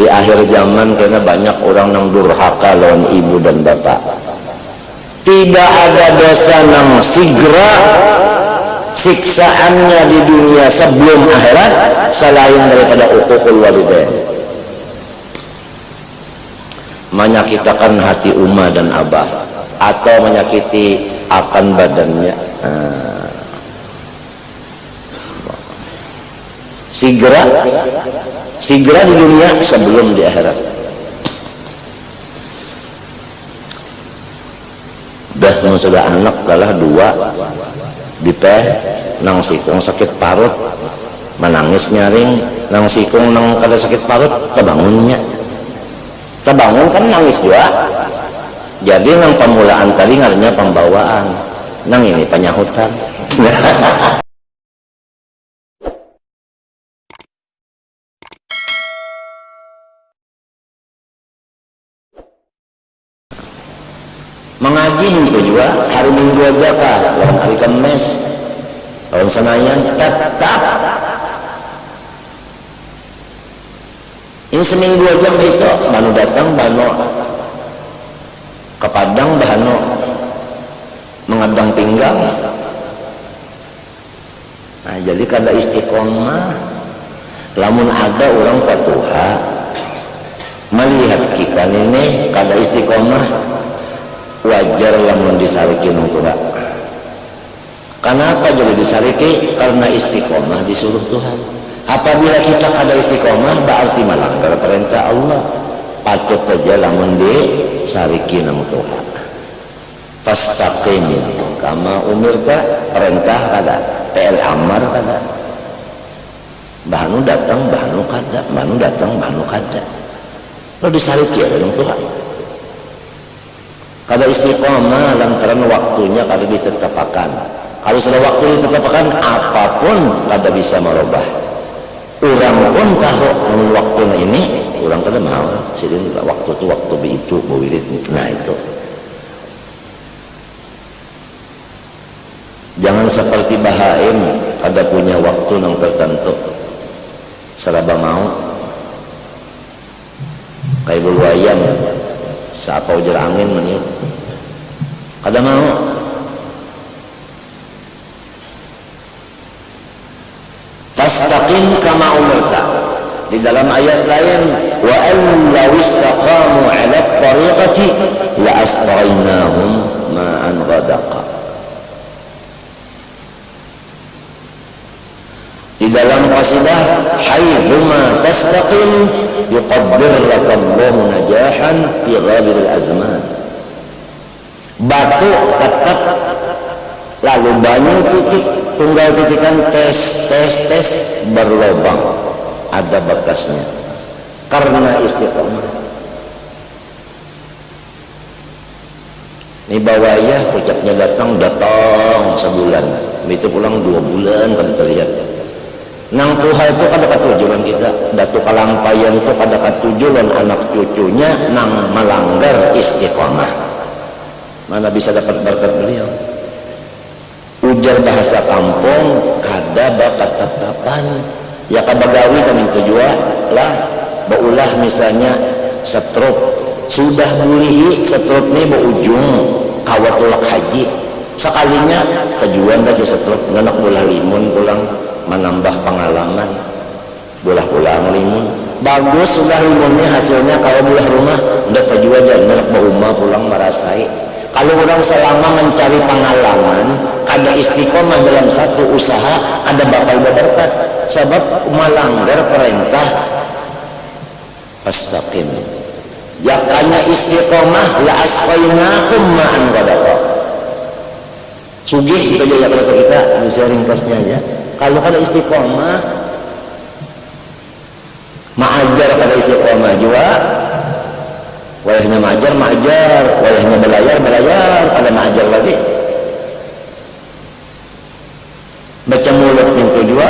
di akhir zaman karena banyak orang yang durhaka lawan ibu dan bapak. Tidak ada dosa yang segera siksaannya di dunia sebelum akhirat selain daripada ukukul walidain. Menyakitakan hati umma dan abah. Atau menyakiti akan badannya. Nah. Segera di dunia sebelum di akhirat. Dah sudah anak kalah dua. Di teh nang sikung sakit parut. Menangis nyaring nang sikung nang kada sakit parut terbangunnya. Terbangun kan nangis juga. Jadi nang pemulaan tadi ngarinya pembawaan. Nang ini penyahutan mengaji itu juga hari minggu aja kah lawan hari kemes lawan senayan tetap. Ini seminggu aja itu banu datang banu ke Padang banu mengadang pinggang. Nah jadi kada istiqomah lamun ada orang tatuha melihat kita ini kada istiqomah wajar lamun disariki nungtura kenapa jadi disariki? Karena istiqomah disuruh Tuhan. Apabila kita ada istiqomah berarti melanggar perintah Allah. Patut saja lamun disariki nang Tuhan. Fastaqim kama umirta perintah kada. PL amar kada. Bahanu datang bahanu kada. Bahanu datang bahanu kada. Lo disariki ada Tuhan kada istiqomah lantaran waktunya kada ditetapkan. Kalau sudah waktu ditetapkan apa pun kada bisa merubah. Orang pun tahu waktu ini orang kada mau. Jadi waktu itu waktu itu bewirid nah itu. Jangan seperti bahaim kada punya waktu yang tertentu. Seraba mau. Kayak bulu ayam siapa ujar angin meniup. Kada mau? Fastaqim kama umirta. Di dalam ayat lain wa an law istaqamu ala tariqati la asqainahum ma'an ghadaqa. Di dalam qasidah haithuma tastaqim yuqaddir lakallahu najahan fi ghadir al-azman batu tetap lalu banyu titik tunggal titikan tes tes tes berlobang. Ada bekasnya karena istiqomah. Ini bawaya ucapnya datang datang sebulan. Itu pulang dua bulan kalau terlihat nang Tuhan itu kada katujuan kita. Datu kalampayan itu kada katujuan anak cucunya nang melanggar istiqomah. Mana bisa dapat berkat beliau? Ujar bahasa kampung kada bakat tetapan ya kabagawi kami tujuan. Lah baulah misalnya setruk. Sudah bulihi setruk ini ujung kawatulak haji. Sekalinya tujuan tadi setruk nganak bola limun pulang menambah pengalaman. Bola pulang limun bagus sudah limunnya hasilnya. Kalau bola rumah udah tujuan jangan rumah pulang merasai. Kalau orang selama mencari pengalaman ada istiqomah dalam satu usaha ada bakal berkat sebab melanggar perintah. Fastaqim. Yakanya istiqomah la asqainakum ma'an ghadaqa sugih itu aja ya kita bisa ringkasnya ya kalau ada istiqomah ma'ajar pada istiqomah juga. Wayahnya majar majar wayahnya belayar belayar. Ada majar lagi. Baca mulut pintu juga.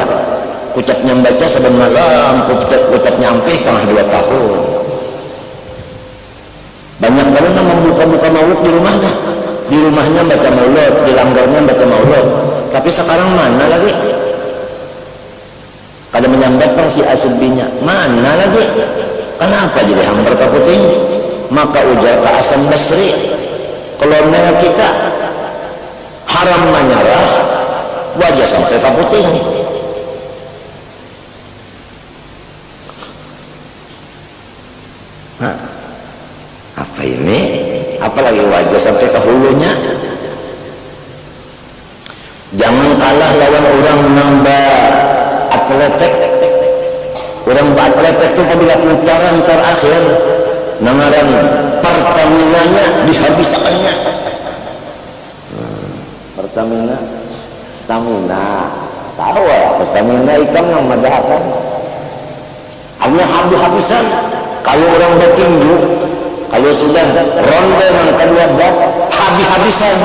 Ucapnya baca sebelum malam ucap, ucap nyampe tengah dua tahun. Banyak yang membuka-buka maulud di rumahnya. Di rumahnya baca maulud di langgarnya baca maulud tapi sekarang mana lagi kada menyambat si aslinya mana lagi? Kenapa jadi hambar kaputing maka ujar ke Asam Basri kolonel kita haram menyerah wajah sampai kaputing nah, apa ini? Apalagi wajah sampai ke hulunya? Jangan kalah lawan orang nambah atletik orang atletik itu apabila putaran terakhir nangaran pertaminanya dihabiskannya. Hmm, pertamina? Stamina. Tahu ya pertamina ikan yang madahakan hanya habis-habisan kalau orang bertinju kalau sudah ronde yang ke-12 habis-habisan.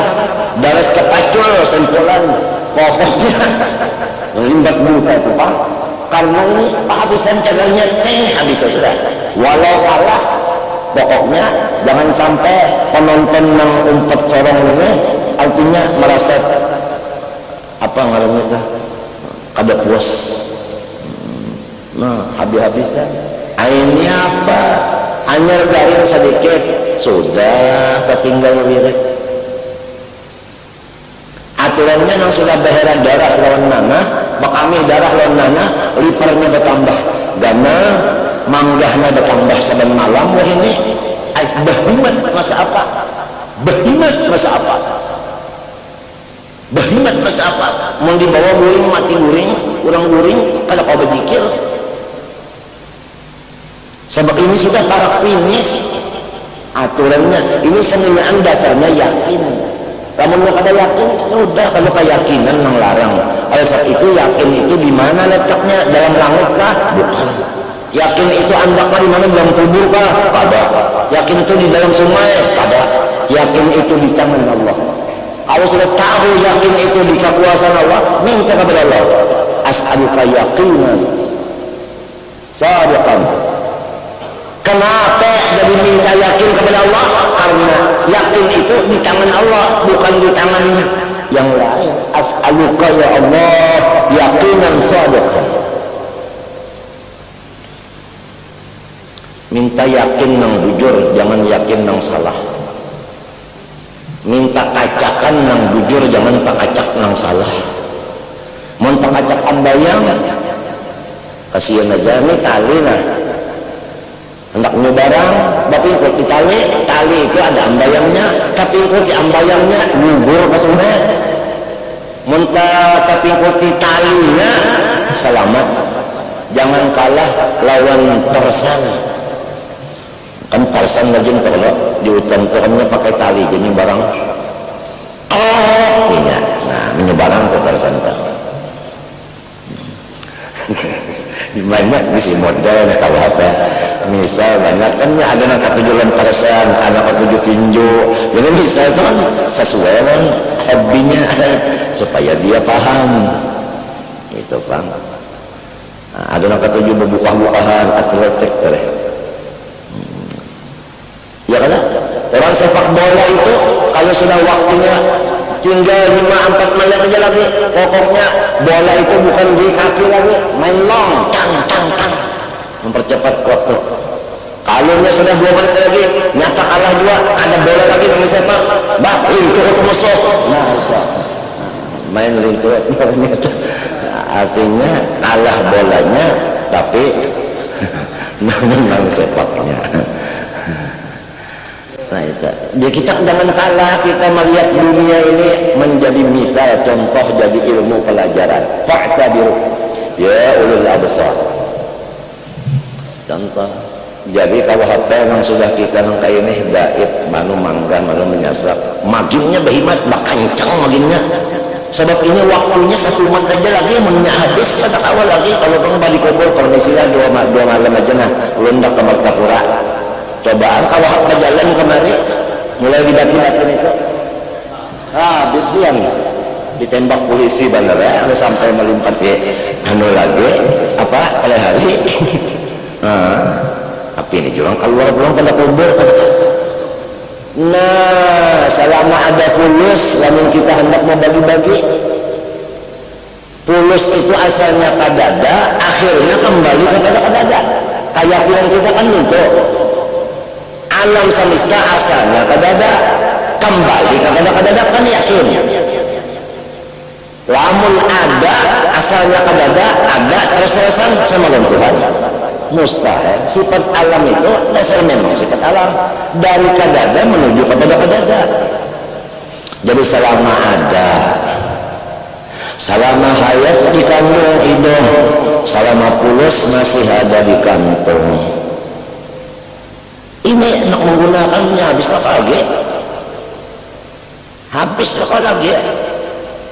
Daras terpacul sentulan pokoknya limbat buta itu pak karena ini habisan cagarnya teng habis sudah walau kalah pokoknya jangan sampai penonton yang umpat sorong ini artinya merasa apa ngarannya itu kada puas. Nah habis-habisan. Ini apa? Hanya garing sedikit. Sudah tertinggal wirid aturannya yang sudah beheran darah lawan nana bakami darah lawan nana liparnya bertambah. Karena manggahnya bertambah saban malam wah ini. Bahimat masa apa? Bahimat masa apa? Bahimat masa apa? Mau dibawa guring mati guring kurang guring kalau kau berzikir sebab ini sudah para finish aturannya ini seninaan dasarnya yakin kamu nggak ada yakin udah kalau keyakinan larang. oleh sebab itu yakin itu di mana letaknya? Dalam langit kah? Bukan. Yakin itu andaknya di mana? Dalam kubur kah? Pada yakin itu di dalam sungai? Pada yakin itu di tangan Allah. Kalau sudah tahu yakin itu di kekuasaan Allah minta kepada Allah. As'aluka yakinan sadiqan Kenapa jadi minta yakin kepada Allah? Karena yakin itu di tangan Allah, bukan di tangannya yang lain. As'aluka ya Allah yakinan sadiqan. Minta yakin nang bujur, jangan yakin nang salah. Minta kacakan nang bujur, jangan tak kacak salah. Mau kacak ambayang, kasihan aja nih tali nah hendak barang tapi ikut di tali tali itu ada ambayangnya. Tapi ikut di ambayangnya ngubur ke sungai muntah tapi ikut di talinya selamat. Jangan kalah lawan tersan kan tersan lagi kalau di hutan turunnya pakai tali jadi barang. Oh iya. Nah menyebarang ke tersan banyak di model kalau apa misal banyak kan ya ada nak tujuh lantarsan anak tujuh pinju jadi bisa itu kan sesuai kan hobinya supaya dia paham. Itu bang nah, ada nak tujuh berbuka-bukaan atletik tereh hmm. ya kan? Orang sepak bola itu kalau sudah waktunya tinggal 5-4 menit aja lagi pokoknya bola itu bukan di kaki lagi main long tang tang tang mempercepat waktu. Kalaunya sudah dua menit lagi nyata kalah juga ada bola lagi yang sepak bah lingkur musuh nah main lingkur artinya kalah bolanya tapi menang sepaknya. Nah, itu. Jadi kita jangan kalah. Kita melihat dunia ini menjadi misal contoh jadi ilmu pelajaran. Fa'tabiru. Ya ulul absar. Contoh. Jadi kalau HP yang sudah kita nangka ini baik, manu mangga, manu menyasak, maginnya behimat, bakancang maginnya. Sebab ini waktunya satu mat aja lagi, mennya habis awal lagi. Kalau pengen balik kubur, permisilah dua, dua malam aja nah, lundak ke Martapura cobaan kalau hak jalan kemari mulai dibagi-bagi itu ah, habis dia ditembak polisi bener ya sampai melompat ya anu lagi apa oleh hari nah, tapi ini juga keluar belum pada kubur nah selama ada fulus namun kita hendak mau bagi-bagi fulus itu asalnya kadada akhirnya kembali kepada kadada. Keyakinan kita kan untuk alam semesta asalnya kadada kembali kadada kadada kan yakin? Lamun ada asalnya kadada ada terus-terusan sama dengan Tuhan mustahil. Sifat alam itu dasar memang sifat alam. Dari kadada menuju kepada kadada jadi selama ada selama hayat di kandung hidung selama pulus masih ada di kantong ini nak menggunakannya habis lagi? Habis lagi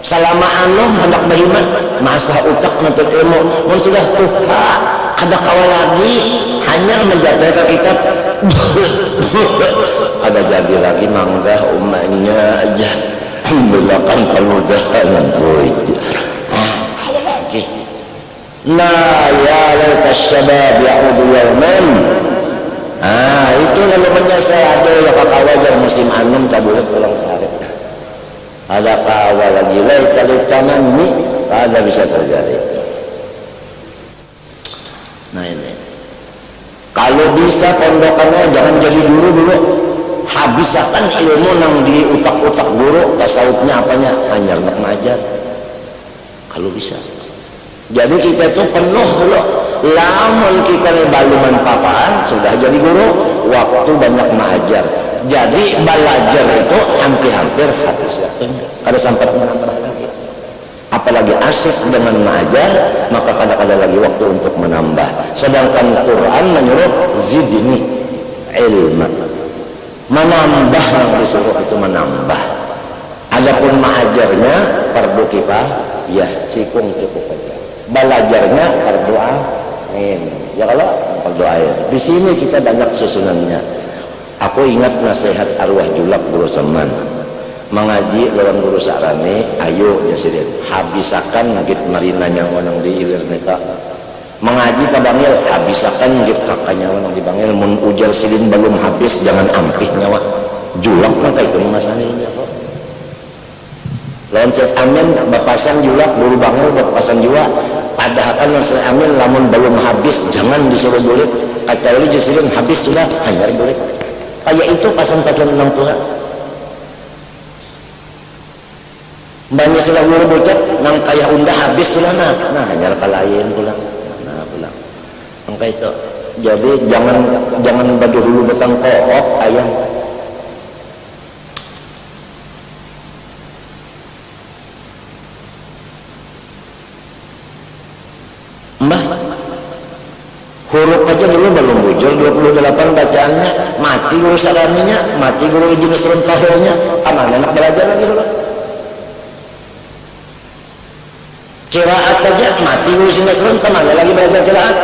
selama anu hendak beriman masa ucap nuntut ilmu. Mun sudah tuh ada kawal lagi. Hanya menjaga kitab. Ada jadi lagi mangga umatnya aja. Alhamdulillah kan pemudahan ah, lagi. Nah ya laita syabab ya'udu yawman ah itu lalu menyesal ada ya kakak wajar musim anum tak boleh pulang ada kawal lagi? Laita litanami ada bisa terjadi. Nah ini. Kalau bisa pondokannya jangan jadi guru dulu. Habiskan ilmu nang di utak-utak guru tasawufnya apanya? Hanya nak mengajar kalau bisa. Jadi kita itu penuh dulu. Lamun kita ini baluman papaan sudah jadi guru waktu banyak mengajar jadi belajar itu hampir-hampir habis. Waktunya kada lagi apalagi asik dengan mengajar maka kadang-kadang lagi waktu untuk menambah. Sedangkan Quran menyuruh zidni ilmu menambah yang disuruh itu menambah. Adapun mengajarnya fardu ya sikung cukup aja. Belajarnya fardu ain. Ya kalau ain. Di sini kita banyak susunannya aku ingat nasihat arwah julak guru zaman mengaji lawan guru sarane ayo jasirin habisakan ngit marina nyawa di ilir neta. Mengaji ke bangil habisakan ngit kakaknya nang di bangil. Mun ujar silin belum habis jangan ampih nyawa. Julak maka itu masalahnya kok. Lawan set amin bapasan julak guru bangil bapasan jua padahal kan set amin lamun belum habis jangan disuruh bulit kecuali jasirin habis sudah hanya bulit kayak itu pasan-pasan enam Tuhan banyak sudah guru bocah nang kayak undah habis sudah nah nah hanya kalain pulang nah pulang maka itu. Jadi jangan jangan baju dulu betang koop ayam guru salaminya mati guru serun tahilnya aman enak belajar lagi dulu. Kiraat aja mati guru sinasrun ke mana lagi belajar kiraat.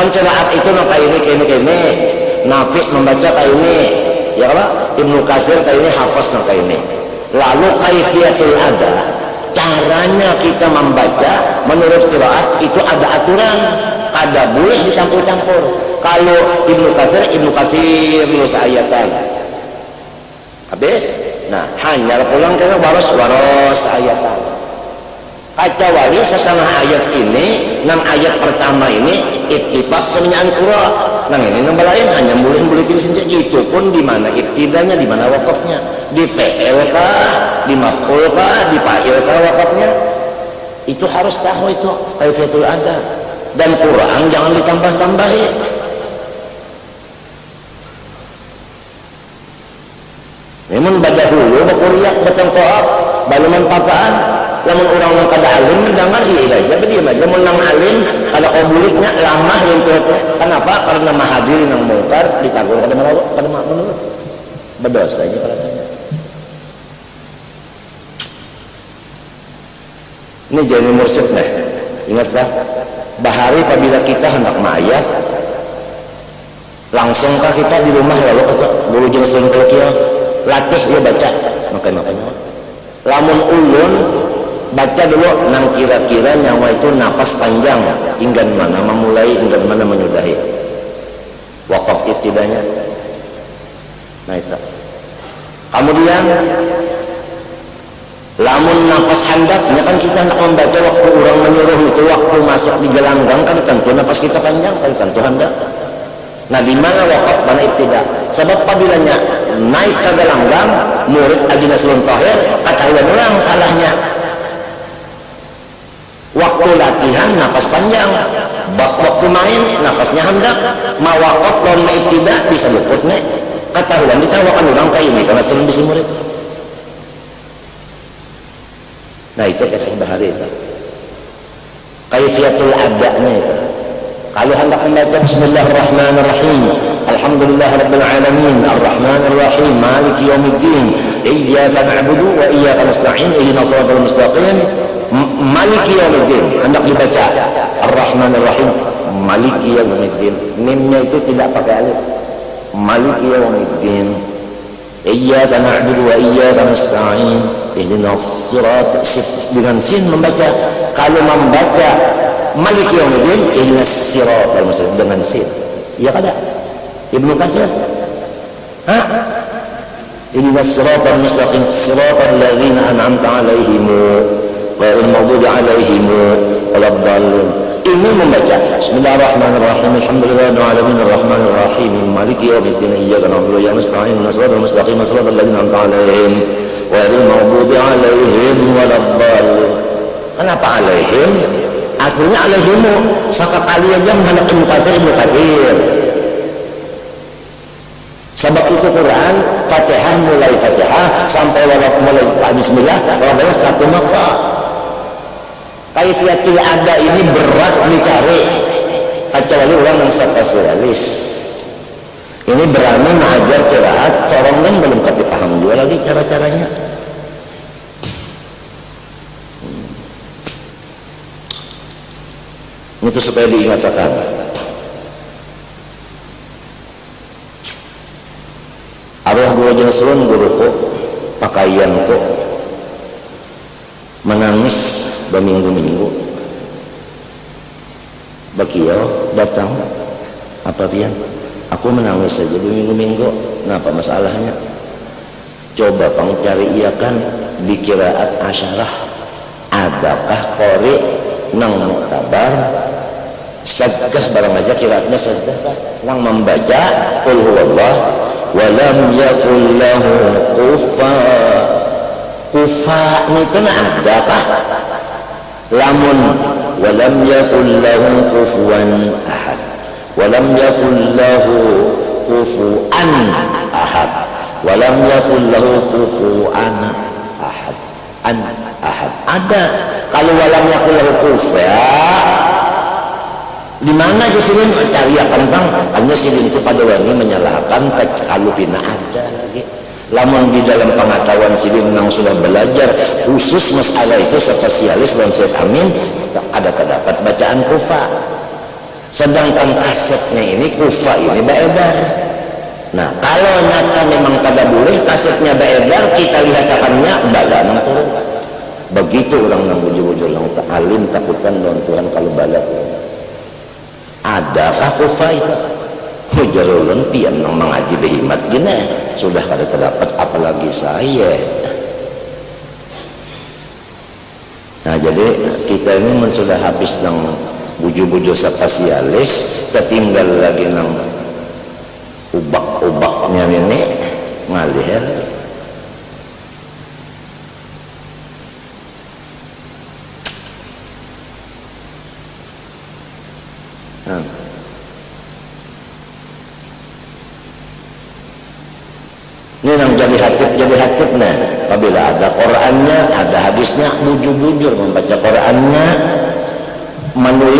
Kan kiraat itu kayak ini kayak ini kayak ini. Nafi membaca kayak ini. Ya apa? Ibnu Katsir kayak ini hafaz kayak ini. Lalu kaifiatul ada caranya kita membaca menurut kiraat itu ada aturan. Ada boleh dicampur-campur kalau Ibnu Katsir Ibnu Katsir nulis ayatan habis? Nah hanya pulang kena waros waros ayatan wali setengah ayat ini enam ayat pertama ini ittifaq semenyaan kura. Nang ini nang lain hanya boleh pilih sendiri itu pun di mana ibtidanya di mana wakafnya. Di fi'il kah di maf'ul kah di fa'il kah wakafnya. Itu harus tahu itu kaifiatul ada dan Quran jangan ditambah-tambahi memang baca hulu bakuriak batang koap baluman papaan lamun orang yang kada alim mendengar sih saja beri aja. Menang alim kada kau buliknya lama lunturnya kenapa? Karena mahadirin yang mungkar ditanggung kada mana kada menurut berdosa aja rasanya. Ini jadi mursyid nih. Ingatlah bahari apabila kita hendak mayat langsungkah kita di rumah lalu ke guru jenis kelekil latih dia baca. Makanya makanya lamun ulun baca dulu nang kira-kira nyawa itu napas panjang hingga mana memulai hingga mana menyudahi. Wakaf ibtidanya. Nah itu. Kemudian lamun napas handaknya kan kita hendak membaca waktu orang menyuruh itu waktu masuk di gelanggang kan tentu napas kita panjang kan tentu hendak nah di mana wakaf mana ibtida? Sebab pabilanya naik ke gelanggang murid agina sulun tahir ketahuan orang salahnya. Waktu latihan napas panjang. Bak waktu main napasnya hendak. Mau wakaf lawan ibtida bisa luput nih ketahuan ditawakan orang kayak ini karena sulun bisa murid. Nah itu kasih bahari itu. Kaifiatul adanya itu. Kalau hendak membaca Bismillahirrahmanirrahim Alhamdulillah Rabbil Alamin Ar-Rahmanirrahim Malik Yawmiddin Iyaka na'budu wa iyaka nasta'in Ihina salatul mustaqim. Malik Yawmiddin Hendak dibaca. Ar-Rahmanirrahim Malik Yawmiddin. Mimnya itu tidak pakai alif. Malik Yawmiddin Iyaka na'budu wa iyaka nasta'in Ihina sirat Dengan sin membaca. Kalau membaca Malik Yawmiddin ihdinas siratal mustaqim dengan sin. Ya kada? Ibnu Katsir. Ha? Ihdinas siratal mustaqim siratal ladzina an'amta 'alaihim ghairil maghdubi 'alaihim waladdallin. Ini membaca Bismillahirrahmanirrahim Alhamdulillahirabbil alamin arrahmanir rahim maliki yaumiddin iyyaka na'budu wa iyyaka nasta'in ihdinas mustaqim siratal ladzina an'amta 'alaihim ghairil maghdubi 'alaihim waladdallin. Kenapa alaihim? akhirnya alaihimu kali aja menghadap Ibnu Katsir Ibnu Katsir sebab itu Quran Fatihah mulai Fatihah sampai walaf mulai Bismillah adalah satu maka kaifiatul ada ini berat dicari. Kecuali orang yang spesialis ini berani mengajar kiraat seorang yang belum tapi paham juga lagi cara-caranya. Itu supaya diingatkan jenis guru guruku pakaianku menangis berminggu-minggu. Bakio datang. Apa pian? Aku menangis saja berminggu-minggu. Kenapa masalahnya? Coba pang cari iya kan? Di kiraat asyarah. Adakah kori nang kabar sajdah barang aja kiraatnya sajdah orang membaca qul huwallah wa lam yakul lahu kufa. Kufa itu ada kah? Lamun wa lam yakul lahu kufuwan ahad. Wa lam yakul lahu kufuan ahad. Wa lam yakul lahu kufuan ahad. An ahad. Ada. Kalau walam yakul lahu kufa di mana Jasirin cari akan bang hanya silin itu pada wangi menyalahkan kalau bina ada lagi lamun di dalam pengetahuan silin yang sudah belajar khusus masalah itu spesialis dan Syed Amin ada terdapat bacaan kufa. Sedangkan kasetnya ini kufa ini beredar. Nah kalau nyata memang kada boleh kasetnya beredar kita lihat akannya bala begitu orang yang bujur-bujur yang alim takutkan dengan Tuhan kalau bala adakah kufai? Hujarulun pian nang mengaji behimat gini. Sudah kada terdapat apalagi saya. Nah jadi kita ini sudah habis nang buju-buju spesialis setinggal lagi nang ubak-ubaknya ini ngalir ini yang jadi hatib jadi hatib nah apabila ada Qurannya ada hadisnya bujur-bujur membaca Qurannya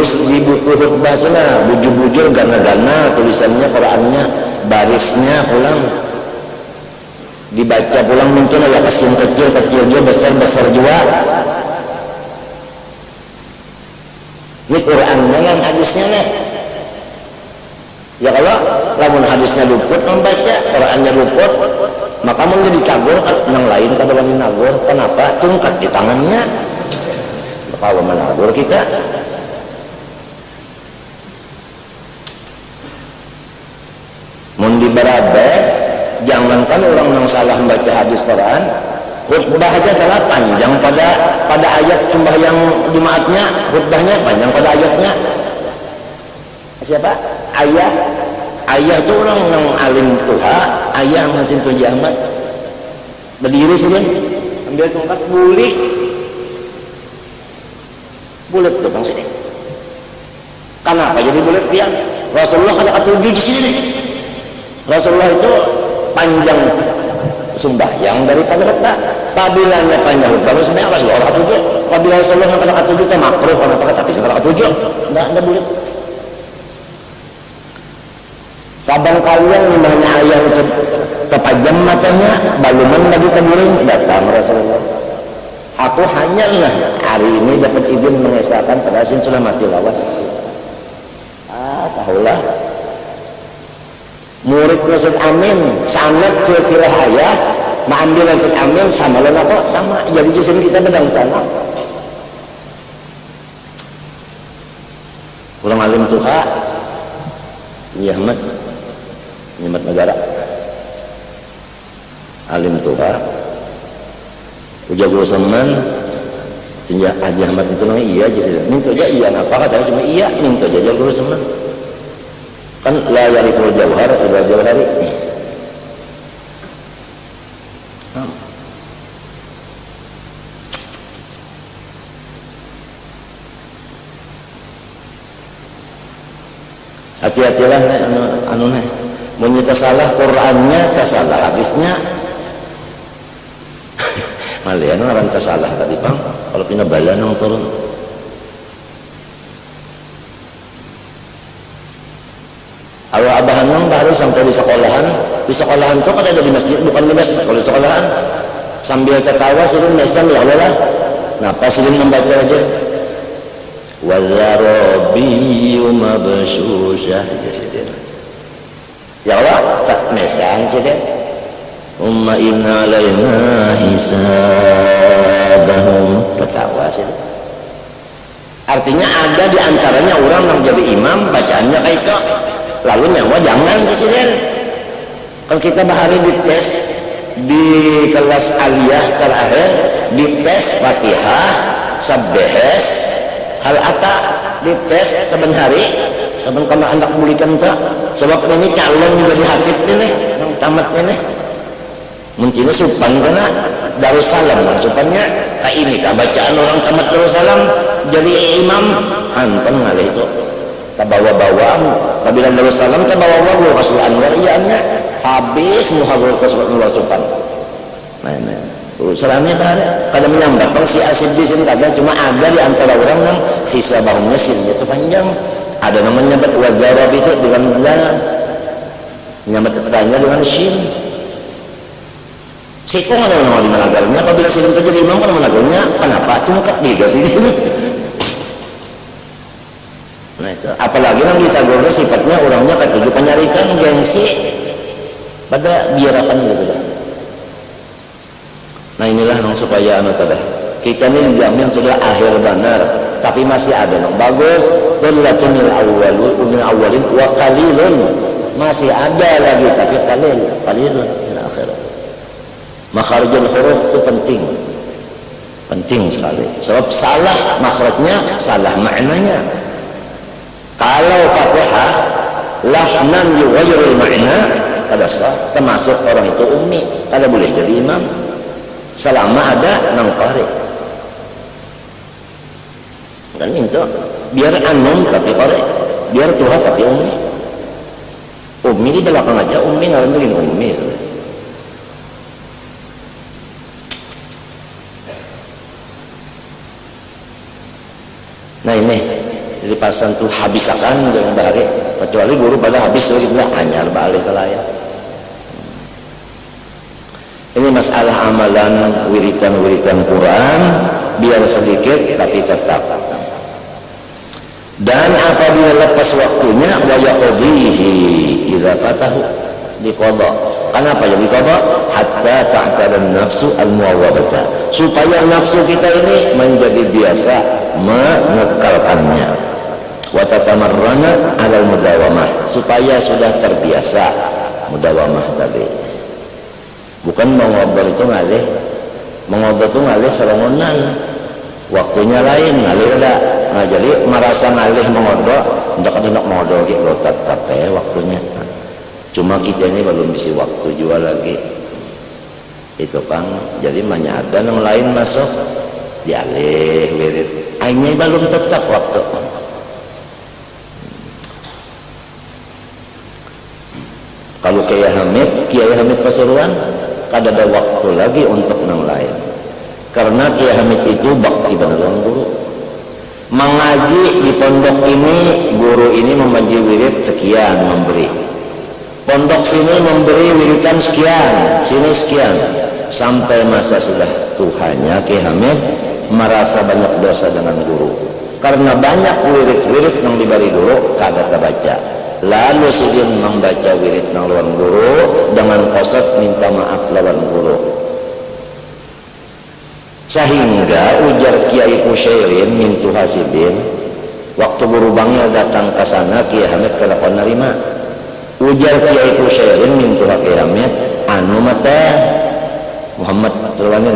menulis di buku khutbah itu bujur-bujur gana-gana tulisannya Qurannya barisnya pulang. Dibaca pulang mungkin ya kecil kecil kecil juga besar besar juga. Ini Qurannya yang hadisnya nih ya kalau lamun hadisnya luput membaca Qurannya luput maka mau jadi cagur yang lain kada wani nagur kenapa? Tungkat di tangannya. Kalau menagur kita berabe jangankan orang yang salah membaca hadis Quran khutbah aja telah panjang pada pada ayat cuma yang Jumatnya khutbahnya panjang pada ayatnya. Siapa? Ayah. Ayah itu orang yang alim tuha ayah masih tuh jamat berdiri sih ambil tongkat bulik bulat tuh bang sini. Kenapa jadi bulat dia Rasulullah ada ketujuh di sini Rasulullah itu panjang sumbahyang daripada khutbah pabilanya panjang. Khutbah sebenarnya Rasulullah ketujuh apabila Rasulullah kata ketujuh itu makruh kenapa tapi sekarang ketujuh enggak enggak bulat sabang kalian limahnya ayah itu terpajam matanya baluman lagi terguling datang Rasulullah. Aku hanyalah hari ini dapat izin mengesahkan pada sin sudah mati lawas. Ah tahulah murid Rasul Amin sangat silsilah ayah mengambil Rasul Amin sama lain apa sama. Jadi justru kita bedang sana kurang alim tuha iya mat nyemat negara alim tuha ujar guru semen. Tinja Haji Ahmad itu namanya iya aja sih minta aja iya apa kata? Cuma iya minta aja guru semen kan la yariful jauhar ila jauhari hati-hatilah anu anu nih menyita salah Qurannya salah hadisnya. Malian orang kesalah tadi bang. Kalau pindah bala nong turun kalau abah nong baru sampai di sekolahan. Di sekolahan tuh kan ada di masjid bukan di masjid. Kalau di sekolahan sambil tertawa suruh mesan ya Allah. Nah pas sering membaca aja. Wadzarabiyu mabsyusyah ya Allah tak mesan sih Umma inna alayna hisabahum. Ketawa sih Artinya ada di antaranya orang yang jadi imam bacaannya kayak itu Lalu nyawa jangan. Presiden Kalau kita bahari dites di kelas aliyah terakhir dites fatihah sabbehes hal ata dites saben hari saben kena anak mulikan tak sebab ini calon jadi hatib ini yang tamat ini mungkin supan karena Darussalam nah, supannya ini kah bacaan orang tamat Darussalam jadi imam. Hantam ngalih itu tak bawa-bawa apabila Darussalam tak bawa-bawa Rasul Anwar. Iya habis muhabur ke supan nah nah urusannya ada kada menyambat. Bang si asid di sini kada cuma ada di antara orang yang hisabahumnya silnya itu panjang. Ada namanya nyambat wazarab itu dengan benar nyambat keterangannya dengan shin. Sikung ada nama di managarnya. Apabila sikung saja imam kan managarnya. Kenapa? Tungkap dia sini nah apalagi yang ditagurnya sifatnya orangnya ketujuh penyarikan gengsi. Pada biarakan gitu sudah. Nah inilah yang supaya anak tadi kita ini zaman sudah akhir benar tapi masih ada yang bagus. Dullatunil awwalun min awalin wa qalilun. Masih ada lagi tapi qalil qalilun min akhirat. Makharijul huruf itu penting. Penting sekali. Sebab salah makhrajnya salah maknanya kalau fatihah lahnan yughayirul makna pada sah termasuk orang itu ummi. Kada boleh jadi imam selama ada nang qari kan minta biar anum tapi qari biar tuha tapi ummi. Ummi di belakang aja ummi ngarantuin ummi sudah. Nah ini jadi pasan tuh habis akan dengan bahari kecuali guru pada habis lagi bilang anyar balik ke layar ini masalah amalan wiritan-wiritan Quran biar sedikit tapi tetap dan apabila lepas waktunya wa yaqdihi idza fatahu diqadha Kenapa jadi qadha? Hatta ta'tada nafsu al-muawwadata. Supaya nafsu kita ini menjadi biasa mengekalkannya. Wa tatamarrana 'ala mudawamah. Supaya sudah terbiasa mudawamah tadi. Bukan mengobrol itu ngalih. Mengobrol itu ngalih serongonan. Waktunya lain ngalih udah. Nah, jadi merasa ngalih mengobrol, ndak ada nak mengobrol gitu tetap ya waktunya. Cuma kita ini belum bisa waktu jual lagi itu kan jadi banyak ada yang lain masuk dialih wirid akhirnya belum tetap waktu kalau Kiai Hamid Kiai Hamid Pasuruan kada ada waktu lagi untuk yang lain. Karena Kiai Hamid itu bakti benar guru. Mengaji di pondok ini guru ini membagi wirid sekian memberi. Pondok sini memberi wiridan sekian sini sekian. Sampai masa sudah Tuhannya Kiai Hamid merasa banyak dosa dengan guru. Karena banyak wirid-wirid yang diberi guru kagak terbaca lalu sidin membaca wirid lawan guru dengan kosot minta maaf lawan guru. Sehingga ujar Kiai Kusairin mintu hasidin waktu guru bangil datang ke sana Kiai Hamid kelakon nerima. Ujar Kiai Kusairin mintu Kiai Hamid anu mata Muhammad Terwani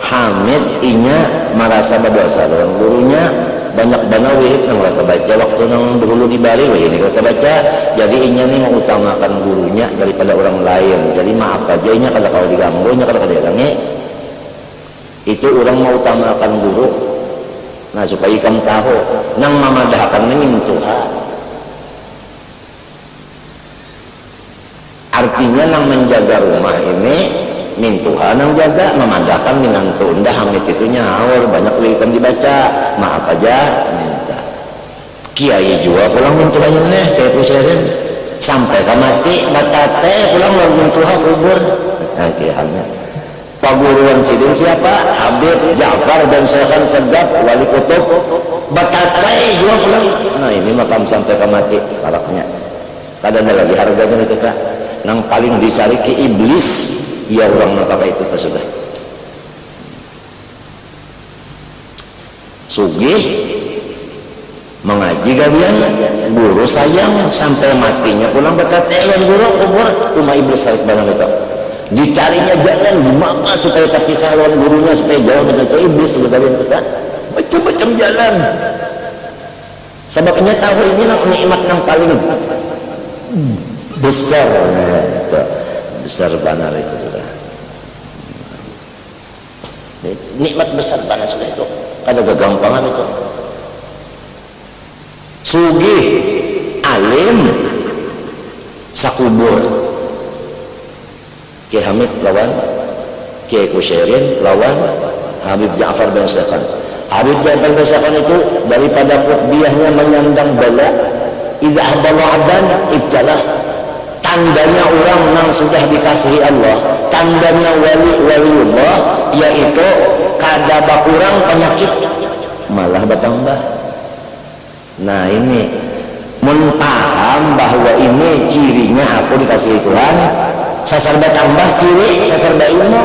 Hamid inya merasa berdosa lawan gurunya banyak bana wihid nang rata baca waktu nang dulu di Bali wihid rata baca jadi inya nih mengutamakan gurunya daripada orang lain. Jadi maaf aja inya kalau kalau diganggu inya kalau dirangi itu orang mau utamakan guru. Nah supaya kamu tahu nang mamadahkan ini Tuhan artinya nang menjaga rumah ini min Tuhan yang jaga memandangkan minantu indah hamid itu nyaur banyak wiritan dibaca. Maaf aja minta. Kiai juga pulang min Tuhan nih kayak pusairin sampai ke mati batate pulang lalu min Tuhan kubur. Nah kiainya paguruan sidin siapa? Habib Ja'far dan Syekhan Segaf wali kutub. Batate juga pulang. Nah ini makam sampai ke mati paraknya kadang lagi harganya itu kak yang paling disariki iblis ya orang apa itu sudah sugih mengaji gabian guru sayang sampai matinya pulang berkata yang guru kubur rumah iblis sarik barang itu. Dicarinya jalan gimana supaya terpisah lawan gurunya supaya jauh dengan itu iblis sebenarnya kita macam-macam jalan. Sebabnya tahu ini nikmat yang paling besar nah, besar banar itu sudah. Nikmat besar banar sudah itu. Ada kegampangan itu. Sugih alim sakubur. Kiai Hamid lawan Kiai Kusairin lawan Habib Ja'far bin Syakan Habib Ja'far bin Syakan itu daripada biahnya menyandang bala idza habala abdan ibtalah tandanya orang yang sudah dikasihi Allah. Tandanya wali waliullah yaitu kada bakurang penyakit. Malah bertambah. Nah ini mentaham bahwa ini cirinya aku dikasih Tuhan. Sasar bertambah ciri sasar ilmu.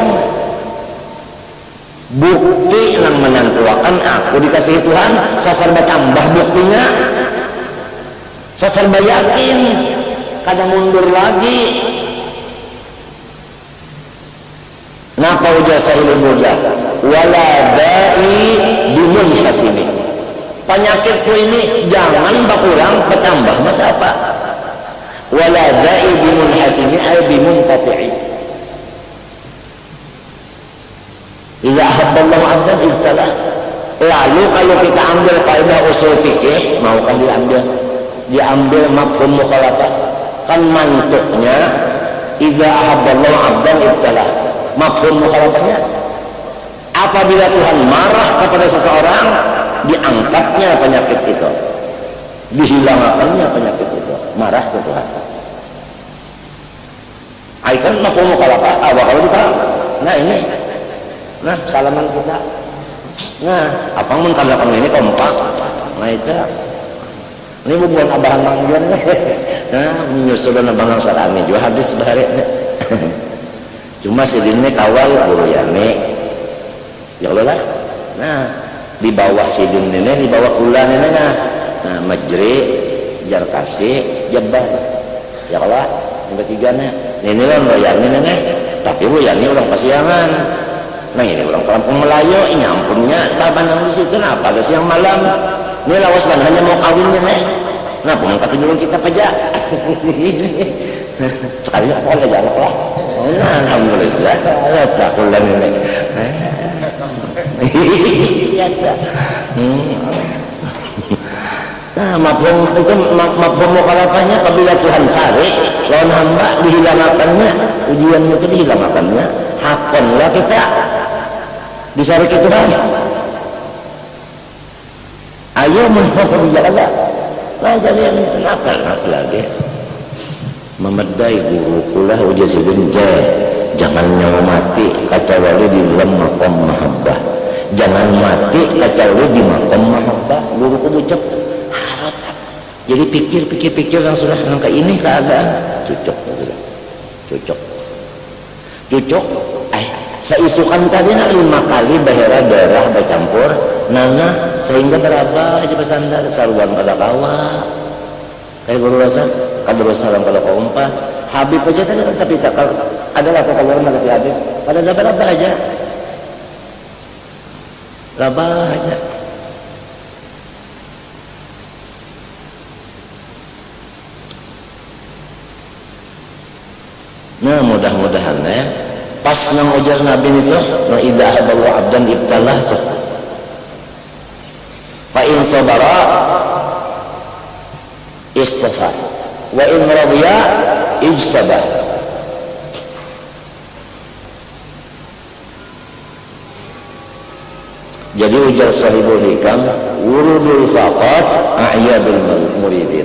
Bukti yang menentukan aku dikasih Tuhan sasar bertambah buktinya. Sasar yakin kadang mundur lagi. Napa ujah sahilul murjah wala da'i bimun hasimi penyakitku ini jangan berkurang bertambah. Masa apa? Wala da'i bimun hasimi ay bimun tafi'i. Idza ahabballahu 'abdan ibtalah. Lalu kalau kita ambil kaidah usul fikih mau kan diambil? Diambil mafhum mukhalafah kan mantuknya idza ahabballahu 'abdan ibtalah mafhum mukhalafahnya. Apabila Tuhan marah kepada seseorang diangkatnya penyakit itu. Dihilangkannya penyakit itu. Marah ke Tuhan. Ai kan mafhum mukhalafah? Apa kalau kita. Nah ini. Nah salaman kita. Nah apa mun ini kompak? Nah itu ini bukan abahan manggian nah menyusulkan abang salami juga habis bahari cuma si dini kawal guru yani ya Allah lah. Nah di bawah si dini di bawah kula ini nah. Nah majri jar kasih jabar ya Allah yang ketiga nih. Ini lah yani nih tapi bu yani orang kasihangan nah ini orang kampung Melayu ini ampunnya. Taban di situ? Kenapa ke siang malam ini lawas hanya mau kawinnya nih Kenapa ngangkat dulu kita pajak? sekali apa aja jalak lah nah, alhamdulillah. Ya tak pulang ini iya tak Nah, mafhum itu mafhum mukhalafahnya apabila Tuhan sari lawan hamba dihilangkannya. Ujian itu dihilangkannya. Hakonlah kita. Disari itu kan ayo menghukumi jalan lah jadi kenapa lagi. Memedai guru kulah ujian sidin jangan nyawa mati kata wali di dalam makom mahabbah. Jangan mati kata wali di makom mahabbah. Guru kubucap jadi pikir-pikir-pikir yang sudah langkah ini keadaan. Cocok cocok. Cocok. Eh saya isukan tadi nak lima kali bahera darah bercampur nana sehingga berapa aja bersandar saruan pada kawa kayak guru rasa kada bersalam kalau kau umpah Habib aja tadi tapi tak adalah kau kalau orang Habib. Pada berapa aja? Berapa aja. Nah mudah-mudahan ya. Pas nang ujar Nabi itu na idza haballahu abdan ibtalah tuh sabara istafa wa in radiya ijtaba. Jadi ujar sahibul hikam wurudul faqat a'yadul muridin.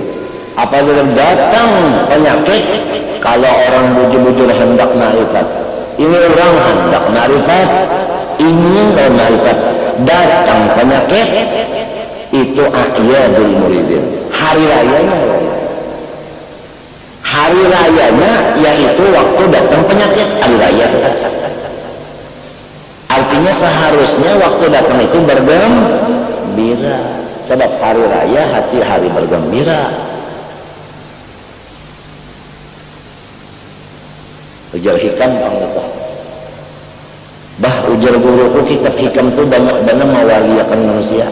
Apabila datang penyakit kalau orang bujur-bujur hendak marifat. Ini orang hendak marifat ingin marifat. Datang penyakit itu ayyadul muridin. Hari rayanya hari rayanya yaitu waktu datang penyakit hari raya. Artinya seharusnya waktu datang itu bergembira. Sebab hari raya hati hari bergembira. Ujar hikam anggota bah ujar guruku kitab hikam itu banyak-banyak mewaliakan manusia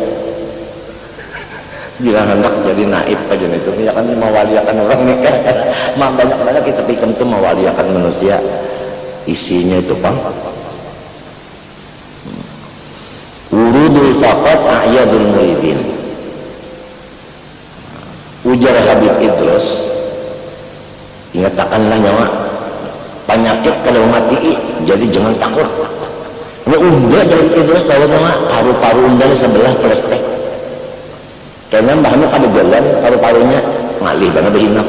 bila hendak jadi naib aja itu. Ya kan mewaliakan orang nikah mah banyak-banyak kitab hikam itu mewaliakan manusia. Isinya itu bang urudul faqat a'yadul muridin. Ujar Habib Idrus ingatkanlah nyawa. Penyakit kalau mati jadi jangan takut. Ini unda jadi terus tahu sama paru-paru unda sebelah plastik karena mbahnya kada jalan paru-parunya ngalih banget berhinap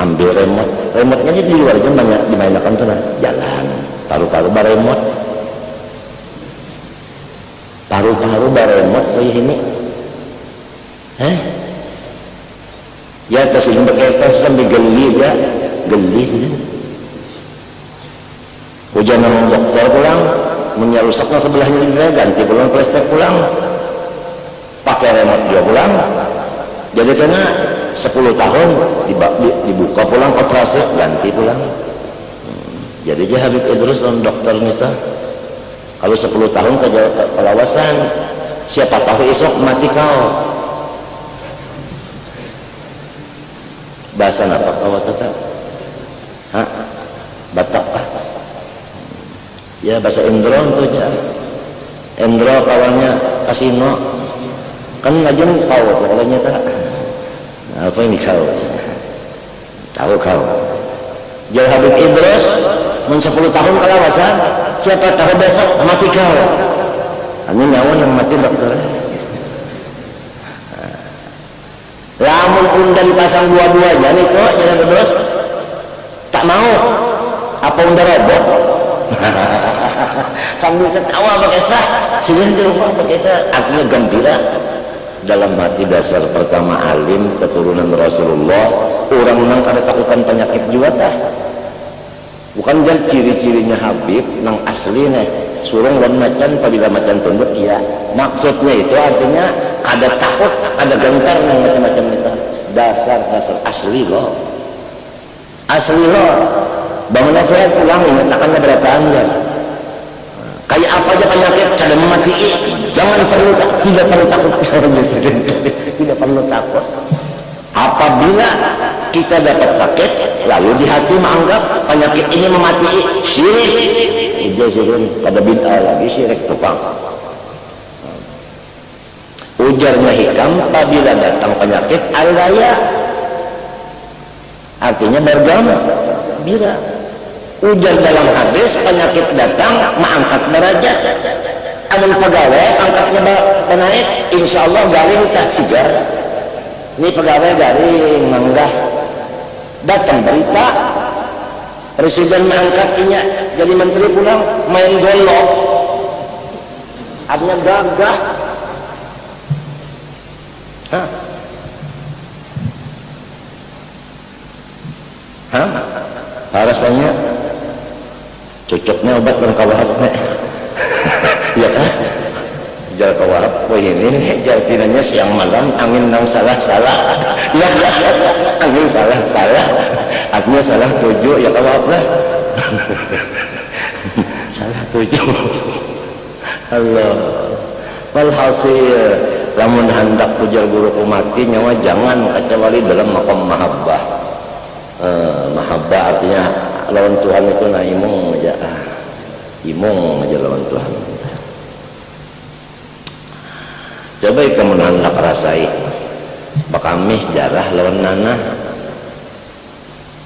ambil remote. Remote-nya jadi di luar aja banyak dimainkan tuh jalan. Paru-paru baremot paru-paru baremot kayak ini. Eh ya ke sini pakai sampai geli aja. Geli sih hujan sama dokter pulang menyerusaknya sebelahnya juga ganti pulang plastik pulang pakai remote dia pulang jadi kena 10 tahun dibuka pulang operasi ganti pulang hmm. jadi dia Habib Idrus dan dokter kita kalau 10 tahun ke kelawasan siapa tahu esok mati kau bahasa apa kau tetap Hah? Batak kah? ya bahasa Indro itu aja Indro kawannya kasino kan ngajeng kau pokoknya tak apa ini kau? Tahu kau. Jadi Habib Idrus men 10 tahun kalawasan siapa tahu besok mati kau. Ini nyawa yang mati dokter. Lamun undan pasang dua-duanya nih tuh jadi terus tak mau. Apa undan robot sambil ketawa pakai sah. Sudah di rumah pakai sah. Artinya gembira dalam hati dasar pertama alim keturunan Rasulullah orang nang kada takutan penyakit juga tah. Bukan jadi ciri-cirinya Habib nang aslinya surung dan macan apabila macan tunduk ya maksudnya itu artinya kada takut ada gentar nang macam-macam itu. Dasar dasar asli loh asli loh bangunlah saya pulang ingat akannya berapa anjir kayak apa aja penyakit cara mati jangan perlu tidak perlu takut. Tidak perlu takut. Apabila kita dapat sakit lalu di hati menganggap penyakit ini memati syirik. Itu syirik pada bid'ah lagi syirik tukang. Ujarnya hikam apabila datang penyakit al-raya artinya bergama. Bira. Ujar dalam hadis penyakit datang mengangkat derajat amun pegawai angkatnya naik. Insya Allah garing tak sigar ini pegawai garing manggah. Datang berita presiden mengangkatnya jadi menteri pulang main golok. Artinya gagah. Hah? Hah? Rasanya cocoknya obat kawahab ya kan? Jal kawahab oh ini jal tinanya siang malam angin nang salah salah. Ya angin salah salah. Artinya salah tujuh ya kawahab lah. Salah tujuh. Allah. Walhasil lamun hendak pujar guru kumati nyawa jangan kecuali dalam makom mahabbah. Eh, mahabbah artinya lawan Tuhan itu nah imung aja. Imung aja lawan Tuhan coba kamu hendak rasai bakamih darah lawan nanah.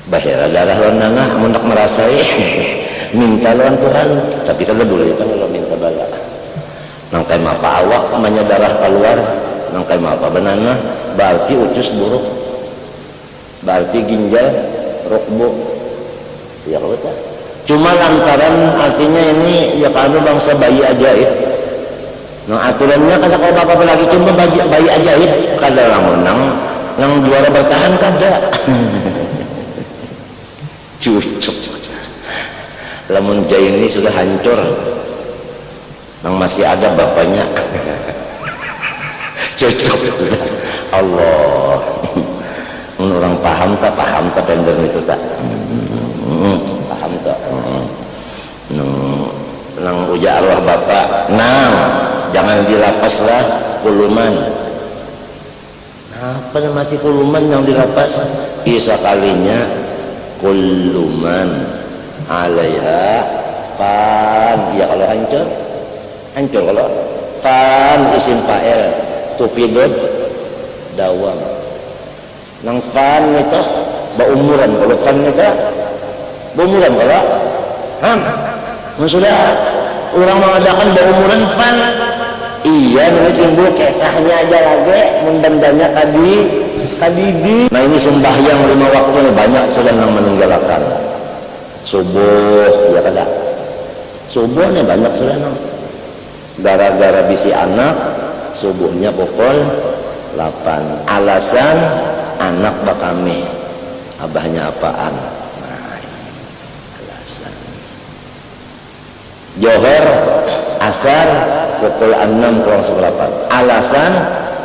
Bahira darah lawan nanah hendak merasai. Minta lawan Tuhan tapi kalau boleh kan kalau minta bala. Nangkai mapa awak namanya darah keluar. Nangkai mapa benana berarti ucus buruk. Berarti ginjal rukbu. Ya kalau tak. Cuma lantaran artinya ini ya kalau bangsa bayi ajaib nah aturannya kata kalau bapak lagi cuma bayi, bayi ajaib kada lamun nang nang juara bertahan kada cucuk. Lamun jai ini sudah hancur. Yang masih ada bapaknya. Cocok Allah. Orang paham tak? Paham tak bender itu tak? Hmm, paham tak? Nang nang uja arwah bapak nang jangan dilapas lah kuluman apa yang mati kuluman yang dilapas? Isa kalinya kuluman alaiha pan ya kalau hancur? Hancur kalau? Fan isim fa'il. Tupidud dawam. Nang fan itu umuran kalau fan itu. Umuran kalau? Ham. Sudah orang mengadakan umuran fan iya ini timbul kesahnya aja lagi mendendanya tadi tadi di nah ini sembahyang lima waktu ini banyak sedang meninggalkan. Subuh ya kada subuh ini banyak sudah gara-gara bisi anak subuhnya pukul 8 alasan anak bakami abahnya apaan? Nah, alasan. Johor asar pukul 6 kurang seberapa alasan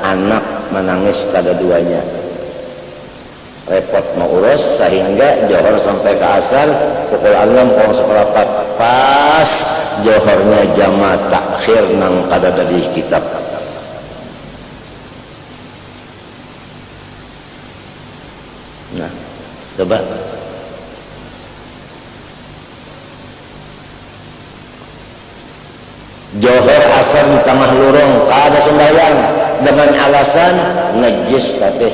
anak menangis pada duanya. Repot mau urus sehingga johor sampai ke asar pukul 6 kurang seberapa pas johornya jama takhir nang kada dari kitab. Nah coba. Johor asal di tengah lurung kada sembahyang dengan alasan najis tapi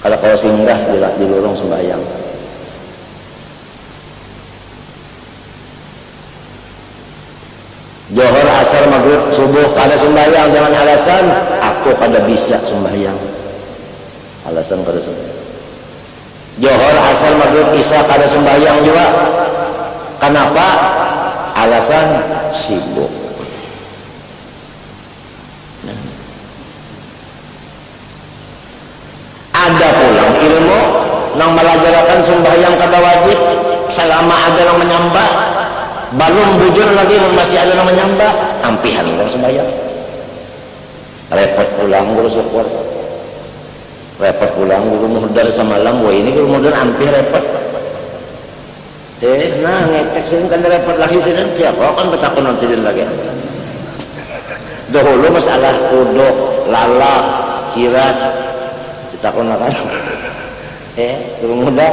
kalau kau singgah di, di lurung sembahyang Johor, asar, maghrib, subuh kada sembahyang dengan alasan aku kada bisa sembahyang. Alasan kada sembahyang. Johor, asar, maghrib, isya kada sembahyang juga. Kenapa? Alasan sibuk. Ada pulang ilmu yang melajarakan sembahyang kada wajib selama ada yang menyembah balum bujur lagi masih ada yang menyembah ampihan orang sembahyang. Repot pulang guru syukur. Repot pulang guru muhdar semalam wah ini guru muhdar hampir repot eh nah ngetek sini kan repot lagi sini siapa? Kan bertakun nanti lagi. Dahulu masalah kuduk lalak kirat ditakun kan? Ya turun muda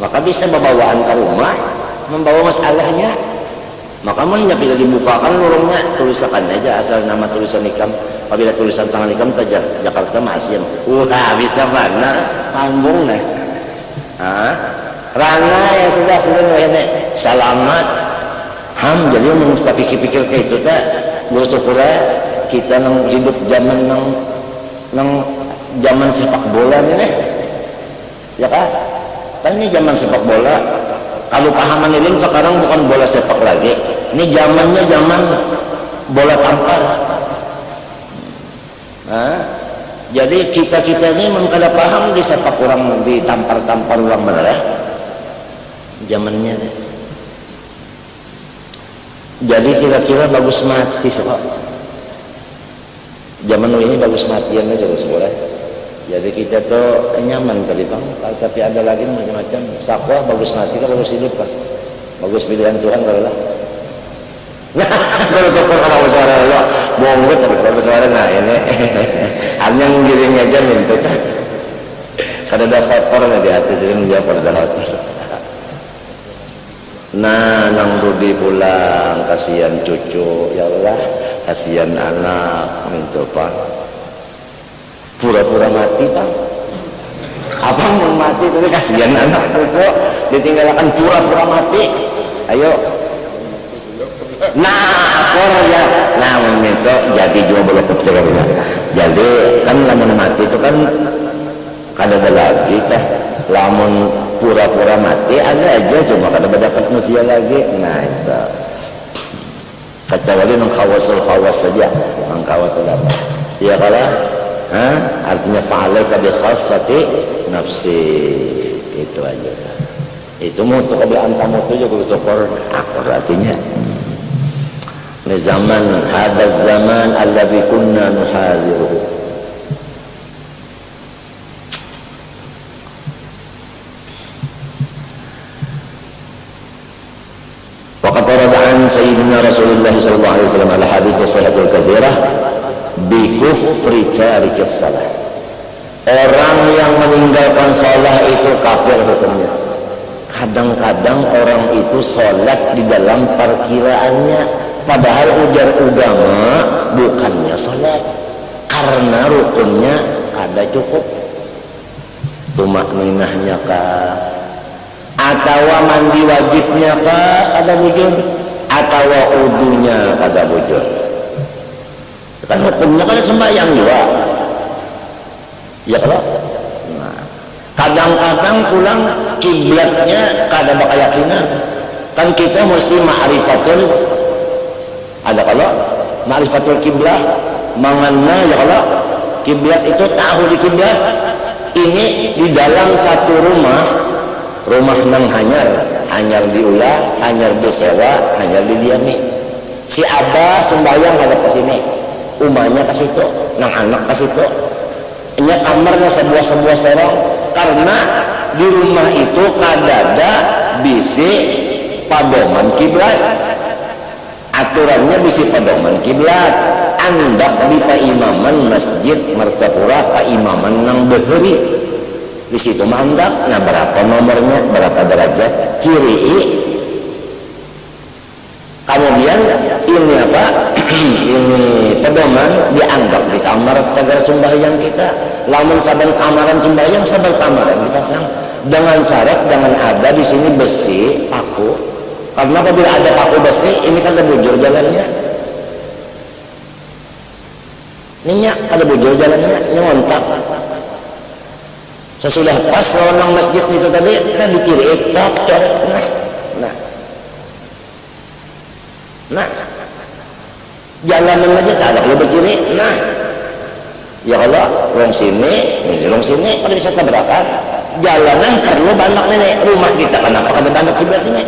maka bisa bawaan ke rumah membawa masalahnya. Maka mana bila dibukakan lorongnya tulisakan aja asal nama tulisan ikam. Apabila tulisan tangan ikam saja Jakarta masih wah bisa mana? Panggung nih. Ah rana yang sudah sudah ini. Selamat ham jadi mesti pikir-pikir kayak itu tak bersyukur kita nang hidup zaman nang nang zaman sepak bola ini ya kan kan ini zaman sepak bola. Kalau pahaman ini sekarang bukan bola sepak lagi. Ini zamannya zaman bola tampar. Nah, jadi kita-kita ini memang kada paham di sepak orang di tampar-tampar orang benar ya zamannya. Jadi kira-kira bagus mati sebab zaman ini bagus matian aja boleh jadi kita tuh nyaman kali bang. Tapi ada lagi macam-macam. Sakwa bagus mati kan bagus hidup kan bagus pilihan Tuhan kalau lah. Kalau syukur kalau suara Allah bohong tapi kalau suara nah ini. Hanya ngiring aja minta. Kan kada ada faktor di hati sering menjawab pada hati nah nang Rudi pulang kasihan cucu. Ya Allah kasihan anak minta pak. Pura-pura mati pak. Apa mau mati tapi kasihan anak kok ditinggalkan pura-pura mati. Ayo. Nah akor ya. Nah itu jadi juga boleh kepikiran jadi kan lamun mati itu kan kada ada lagi teh. Lamun pura-pura mati ada aja cuma kada dapat manusia lagi. Nah itu. Kecuali nang khawasul khawas saja mangkawat apa? Ya kalau Hah? artinya fa'alaika bi khassati nafsi. Itu aja. Itu mau untuk kebelaan tamu itu juga syukur akor artinya. Ini zaman ada zaman alladhi kunna nuhadiruhu سيدنا رسول الله صلى الله عليه وسلم على حديث الصحة الكثيرة bikufri tarikis salah orang yang meninggalkan sholat itu kafir hukumnya kadang-kadang orang itu sholat di dalam perkiraannya padahal ujar agama bukannya sholat karena rukunnya ada cukup tumak minahnya kah atau mandi wajibnya kah ada bujur atau udunya ada bujur. Kan hukumnya kan sembahyang juga. Ya kalau nah, kadang-kadang pulang kiblatnya kada keyakinan kan kita mesti ma'rifatul ada kalau ma'rifatul kiblat mengenal ya kalau kiblat itu tahu di kiblat. Ini di dalam satu rumah rumah nang hanyar hanyar diulah hanyar disewa hanyar didiami. Si abah sembahyang ada ke sini. Umahnya ke situ nang anak ke situ. Ini kamarnya sebuah-sebuah serong. Karena di rumah itu kadada bisi padoman kiblat. Aturannya bisi padoman kiblat. Andak di imaman masjid mertapura imaman nang beheri di situ mandak nah berapa nomornya berapa derajat? Ciri kemudian ini apa? Ini pedoman dianggap di kamar cagar sembahyang kita. Lamun saban kamaran sembahyang saban kamaran dipasang. Dengan syarat dengan ada di sini besi paku. Karena apabila ada paku besi ini kan ada bujur jalannya. Minyak ada bujur jalannya nyontak sesudah pas lawan masjid itu tadi kan dikiri tak nah nah. Nah. Jalanan aja tak ada begini nah. Ya Allah rong sini ini rong sini pada bisa tabrakan. Jalanan perlu banyak nenek rumah kita kenapa ada banyak kiblat ini?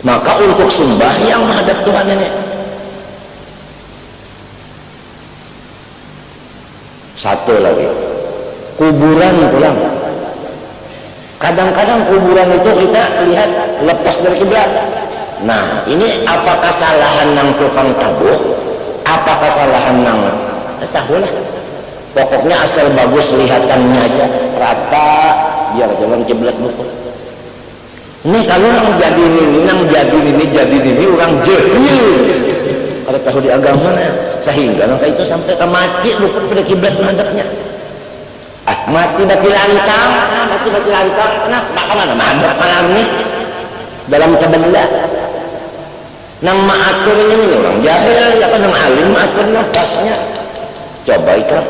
Maka untuk yang menghadap Tuhan nenek satu lagi kuburan pulang. Kadang-kadang kuburan itu kita lihat lepas dari kiblat. Nah ini apa kesalahan nang tukang tabuk? Apa kesalahan nang eh, tahulah pokoknya asal bagus lihatannya aja. Rata biar jangan kiblat luput ini kalau orang jadi ini nang jadi ini jadi ini orang jahil. Kalau tahu di agama sehingga maka itu sampai ke mati pada kiblat menghadapnya ah mati mati lantang mati mati lantang kenapa mana madhab malam nih? Dalam kebelah nang maatur ini orang jahil ya kan nang alim maatur pasnya? Coba ikan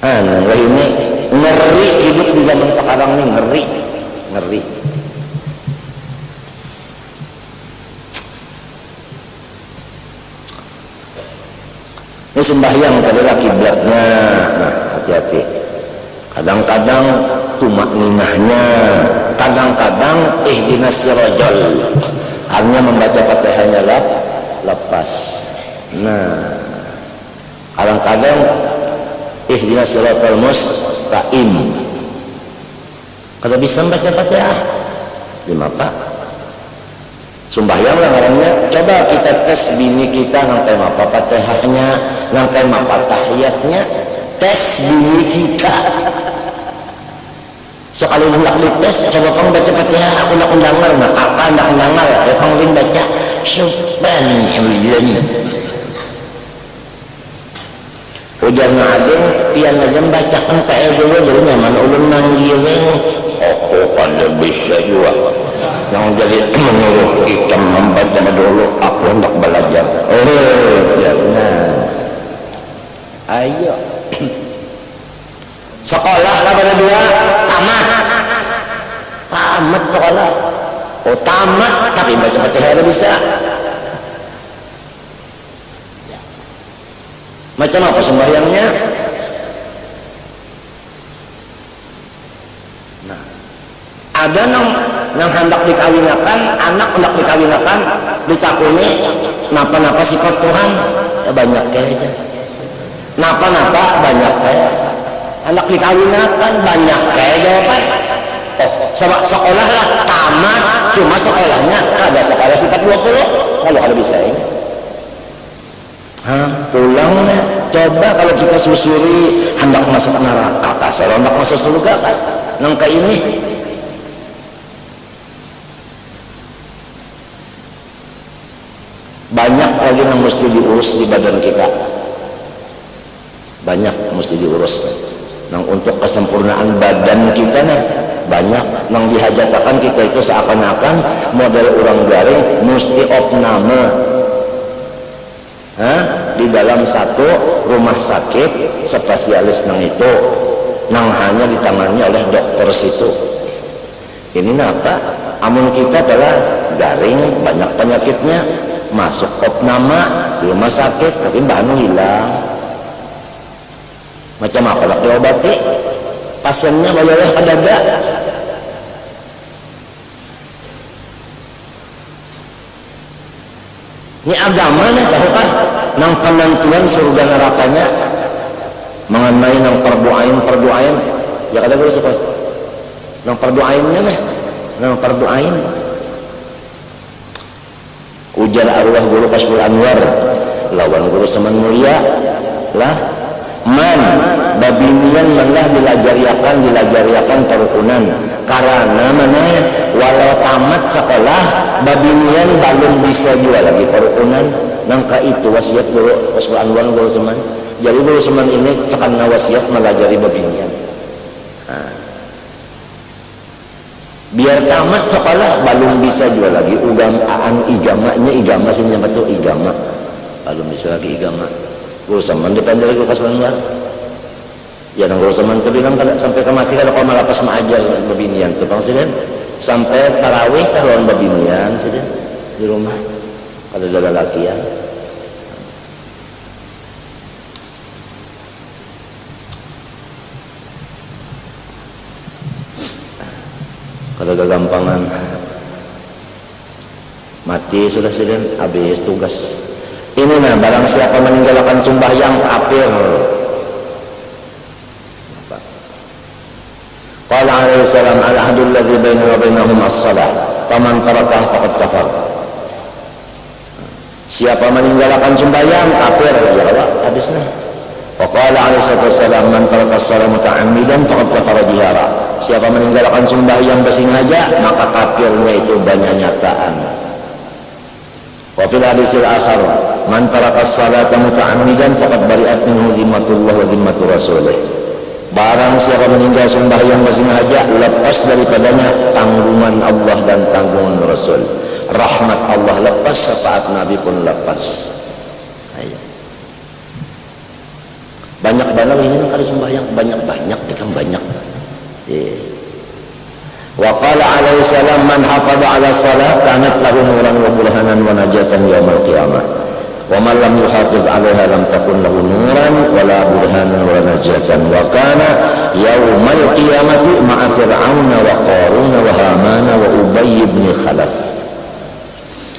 anu ini ngeri hidup di zaman sekarang ini ngeri. Ngeri ini sembahyang adalah kiblatnya. Nah hati-hati. Kadang-kadang tumak ninahnya kadang-kadang ihdinas sirajal. Hanya membaca fatihahnya lah lepas. Nah kadang-kadang ihdinas siratal mustaqim. Kalau bisa baca fatihah lima pak sembahyang lah orangnya. Coba kita tes bini kita sampai apa fatihahnya sampai apa tahiyatnya. Tes bini kita. Sekali hendak dites coba kamu baca fatihah aku nak undangan nak apa nak undangan ya kamu baca? Subhanallah. Ujar ngadeng pian aja bacakan kayak dulu jadi nyaman ulun manggilin aku kan bisa juga yang jadi menyuruh kita membaca dulu aku hendak belajar. Oh ya. Benar ayo. Sekolah pada dua. Tamat. Tamat sekolah. Oh tamat tapi baca baca bisa. Macam apa sembahyangnya ada nang nang hendak dikawinakan anak hendak dikawinakan dicakuni napa-napa sifat Tuhan? Ya banyak kayaknya napa-napa banyak kayak. Anak dikawinakan banyak kayak jawaban. Oh sama sekolah lah tamat cuma sekolahnya ada sekolah sifat 20 kalau ada bisa ini. Hah, pulangnya coba kalau kita susuri hendak masuk neraka kasar hendak masuk surga kan? Nangka ini banyak lagi yang mesti diurus di badan kita. Banyak mesti diurus. Nang untuk kesempurnaan badan kita nih banyak. Yang dihajatakan kita itu seakan-akan model orang garing mesti opname. Hah? di dalam satu rumah sakit spesialis nang itu. Nang hanya ditangani oleh dokter situ. Ini apa amun kita adalah garing banyak penyakitnya masuk opnama di rumah sakit tapi bahan hilang. Macam apa lah diobati pasiennya boleh ada. Ini agama nih tahukah nang penentuan surga nerakanya. Mengenai nang perdoain perdoain. Ya kada gue suka nang perdoainnya nih. Nang perdoain ujar arwah guru Kasbul Anwar lawan guru seman mulia lah. Man babinian malah dilajariakan dilajariakan perukunan. Karena mana? Walau tamat sekolah babinian belum bisa juga lagi perukunan. Nangka itu wasiat dulu Rasul Anwar guru seman jadi guru seman ini karena wasiat melajari babinian nah. Biar tamat sekolah belum bisa juga lagi. Ugamaan igamanya igama sih betul igama. Belum bisa lagi igama. Guru seman dipandai guru Rasul Anwar ya nang seman itu bilang kalau sampai kemati kalau kau malapas maajar babinian tuh bang sih sampai tarawih tahun babinian sih di rumah. Kalau ada laki ya kalau kegampangan. Mati sudah sedang habis tugas. Ini nah barang siapa meninggalkan sembahyang kafir? Qala alaihi salam al-ahdul ladzi wa bainahum as-salah. Faman tarakaha faqad kafar. Siapa meninggalkan sembahyang kafir? Ya Allah. Hadis hadisnya Waqala alaihi wasallam man taraka muta'ammidan faqad kafara jihara. Siapa meninggalkan sembahyang bersengaja maka kafirnya itu banyak nyataan. Wa fil hadisil akhar man taraka as-salata muta'ammidan faqad bari'at minhu dhimmatullah wa dhimmatu rasulih. Barang siapa meninggal sembahyang bersengaja lepas daripadanya tanggungan Allah dan tanggungan Rasul. Rahmat Allah lepas saat Nabi pun lepas. banyak banget ini harus sembahyang banyak-banyak kan banyak yeah. Wa qala alaihi salam man hafadha ala salat kanat lahu nuran wa burhanan wa najatan yaumil qiyamah. Wa man lam yuhafiz alaiha lam takun lahu nuran wa la burhanan wa najatan. Wa kana yaumal qiyamati ma'a fir'auna wa qaruna wa hamana wa ubay ibn khalaf.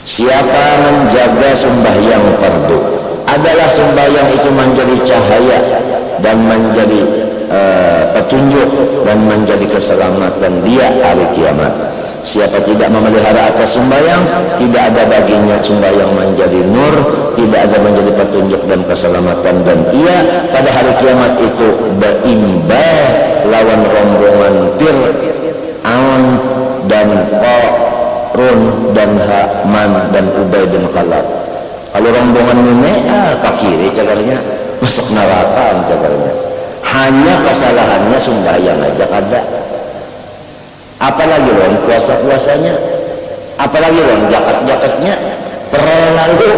Siapa menjaga sembahyang fardu? Adalah sembahyang itu menjadi cahaya dan menjadi uh, petunjuk dan menjadi keselamatan dia hari kiamat. Siapa tidak memelihara atas sembahyang tidak ada baginya sembahyang menjadi nur tidak ada menjadi petunjuk dan keselamatan. Dan ia pada hari kiamat itu berimbah lawan rombongan Fir'aun dan Qarun dan Haman dan Ubay bin Khalaf. Kalau rombongan ini ah, ke kiri masuk neraka cagarnya hanya kesalahannya sembahyang aja ada apalagi loh puasa puasanya apalagi loh jakat jakatnya pernah lalu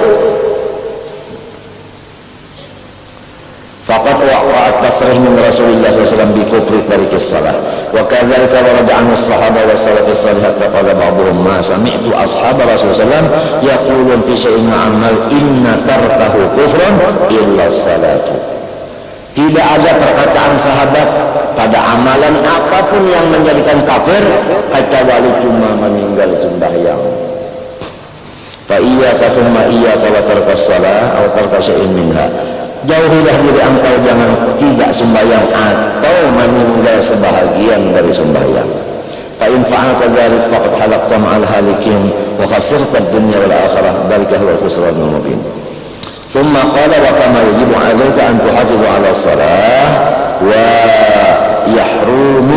Fakat waqa'at tasrih min Rasulullah SAW bi kufri tarikis salat. Wa kadzalika warada as-sahaba wa salafis salih qala ba'dhum ma sami'tu ashab Rasulullah SAW yaqulun fi syai'in amal inna tarkahu kufrun illa salatu. Tidak ada perkataan sahabat pada amalan apa pun yang menjadikan kafir kecuali cuma meninggal sembahyang. Fa iyyaka thumma iyyaka wa tarkas salah atau tarkas syai'in minha. Jauhilah diri engkau jangan tidak sembahyang atau meninggal sebahagian dari sembahyang. Fa in fa'alta dzalik faqad halaqta ma'al halikin wa khasirta ad-dunya wal akhirah. Dzalika huwa al-khusranul mubin ثم قال وكما يجب عليك أن تحافظ على الصلاة ويحرم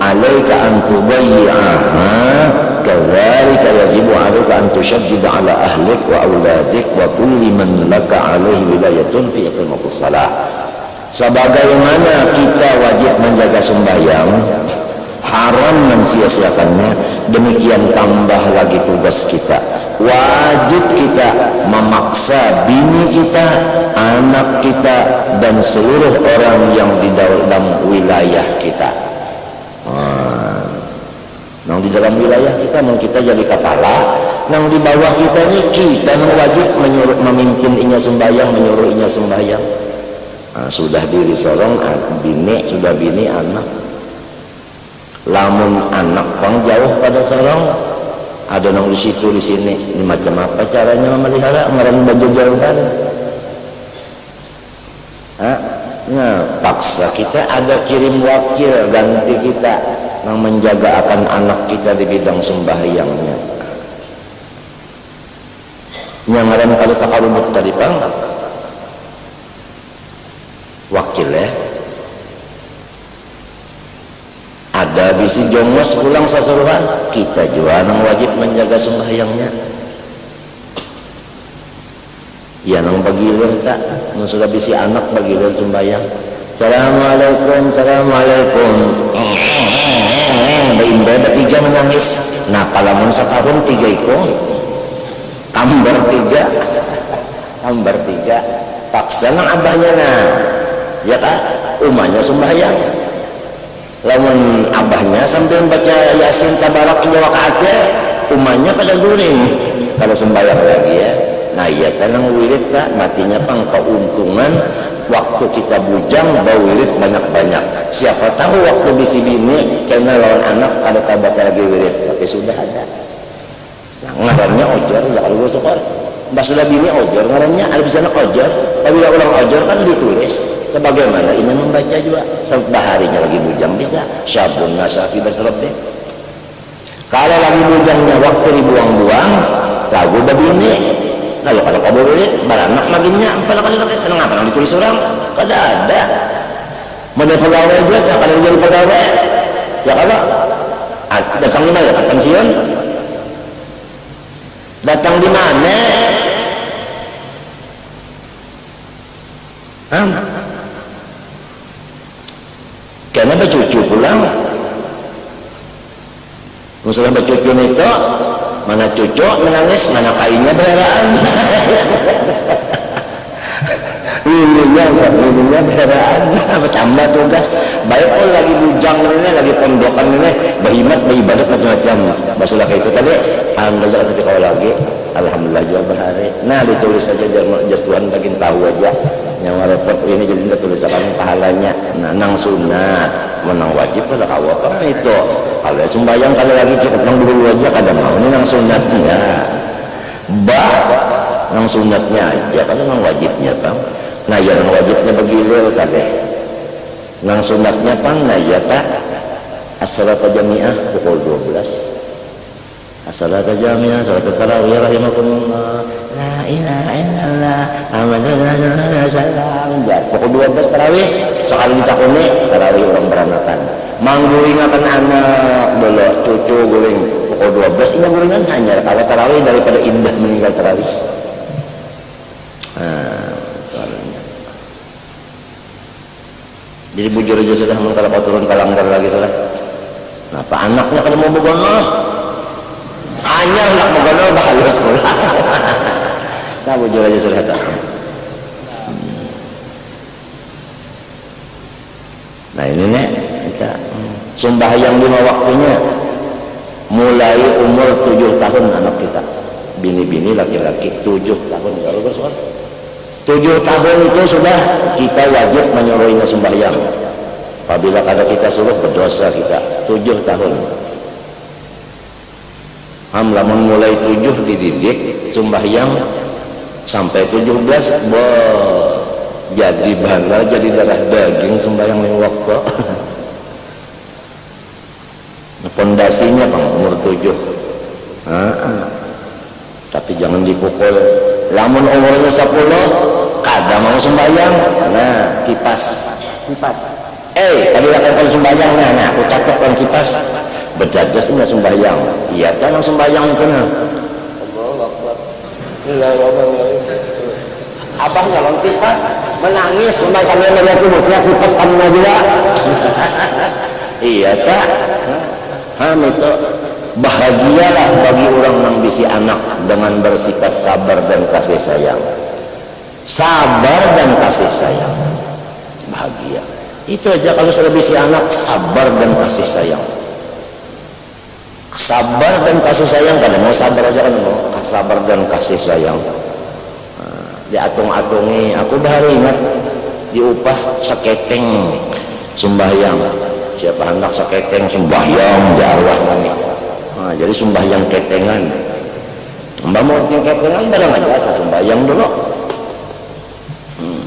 عليك أن تضيعها كذلك يجب عليك أن تشدد على أهلك وأولادك وكل من لك عليه ولاية في إقامة الصلاة sebagaimana kita wajib menjaga sembahyang haram mensia-siakannya demikian tambah lagi tugas kita wajib kita memaksa bini kita anak kita dan seluruh orang yang di dalam wilayah kita Nang di dalam wilayah kita mau kita jadi kepala, nang di bawah kita ini kita wajib menyuruh memimpin inya sembahyang, menyuruh inya sembahyang. Nah, sudah diri sorong, bini sudah bini anak. Lamun anak pang jauh pada sorong, ada nang di situ di sini. Ini macam apa caranya memelihara? Ngeren baju jauhan. Nah, paksa kita ada kirim wakil ganti kita yang menjaga akan anak kita di bidang sembahyangnya yang lain kali takarubut tadi bang wakil ada bisi jongos pulang sasuruhan kita juga yang wajib menjaga sembahyangnya. Ya nang bagilir tak? Sudah bisi anak bagilir sembahyang. Assalamualaikum Assalamualaikum. Mbak ada tiga menangis. Nah palamun setahun tiga itu kambar tiga. Kambar tiga. Paksa nang abahnya nah. Ya kan umahnya sembahyang lamun abahnya sambil baca yasin tabarak jawab aja umahnya pada guring. Kalau sembahyang lagi ya nah iya tenang wirid tak matinya pang keuntungan waktu kita bujang bau wirid banyak-banyak. Siapa tahu waktu bisi bini karena lawan anak ada tabat lagi wirid. Tapi sudah ada. Nah, ngarannya ojor ya kalau sokor Mbak sudah bini ojor ngarannya ada bisa anak tapi kalau ulang ojor kan ditulis sebagaimana ini membaca juga. Sampai harinya lagi bujang bisa. Syabun nasafi berterobek kalau lagi bujangnya waktu dibuang-buang lagu bini lalu kalau kau boleh baranak maginya apa kali lagi seneng apa? Ditulis orang. Kada ada. Mana pegawai juga tak ada jadi pegawai. Ya kalau datang di mana? Pensiun? Datang di mana Karena cucu pulang. Misalnya cucu itu mana cucu menangis mana kainnya berharaan lulunya lulunya berharaan tambah tugas? Baik oh lagi bujang ini lagi pondokan ini. Bahimat bayi balik macam-macam masalah itu tadi alhamdulillah tapi kalau lagi alhamdulillah juga berhari. Nah ditulis saja jar Tuhan bagian tahu aja yang repot ini jadi tidak tulisan pahalanya. Nah nang sunat menang wajib pada kawal kan itu. Kalau sembahyang kalau lagi cukup nang dulu aja kadang mau ini nang sunatnya. Bah nang sunatnya aja kalau nang wajibnya bang nah ya nang wajibnya begitu tadi nang sunatnya pang nah ya tak? Asal jamiah pukul 12 Salat jamiah, salat tarawih rahimakumullah. La ilaha illallah. Alhamdulillah salam. Ya, pukul 12 tarawih sekali ditakuni tarawih orang beranakan. Mangguling akan anak dulu cucu guling pukul 12 ini gulingan hanya kalau tarawih daripada indah meninggal tarawih. Nah, jadi bujur aja sudah kalau turun kalanggar lagi sudah. Nah, apa anaknya kalau mau begono anyar nak mengenal bahalus pula nah bujur aja sudah tak nah ini nih kita sembahyang lima waktunya. Mulai umur tujuh tahun anak kita. Bini-bini laki-laki tujuh tahun. Allah soal tujuh tahun itu sudah kita wajib menyuruhnya sembahyang. Apabila kada kita suruh berdosa kita. Tujuh tahun Ham lamun mulai tujuh dididik sembahyang sampai tujuh belas jadi bala jadi darah daging sembahyang ning waktu. Pondasinya bang umur tujuh. Nah, tapi jangan dipukul. Lamun umurnya sepuluh kada mau sembahyang. Nah kipas. Kipas eh tadi akan sembahyang. Nah, nah aku catatkan kipas berjajas enggak sembahyang. Iya kan yang sembahyang nah. Abang nyalon kipas menangis sampai sampai melihat musnya kipas kamu juga. Iya tak. Ham itu bahagialah bagi orang yang bisi anak dengan bersikap sabar dan kasih sayang. Sabar dan kasih sayang. Bahagia. Itu aja kalau sudah bisi anak sabar dan kasih sayang sabar dan kasih sayang kan mau sabar aja kan sabar dan kasih sayang. Nah, diatung-atungi aku baru ingat. Diupah seketeng sembahyang. Siapa hendak seketeng sembahyang di arwah nah, jadi sembahyang ketengan mbak mau ketengan barang aja sembahyang dulu. Hmm.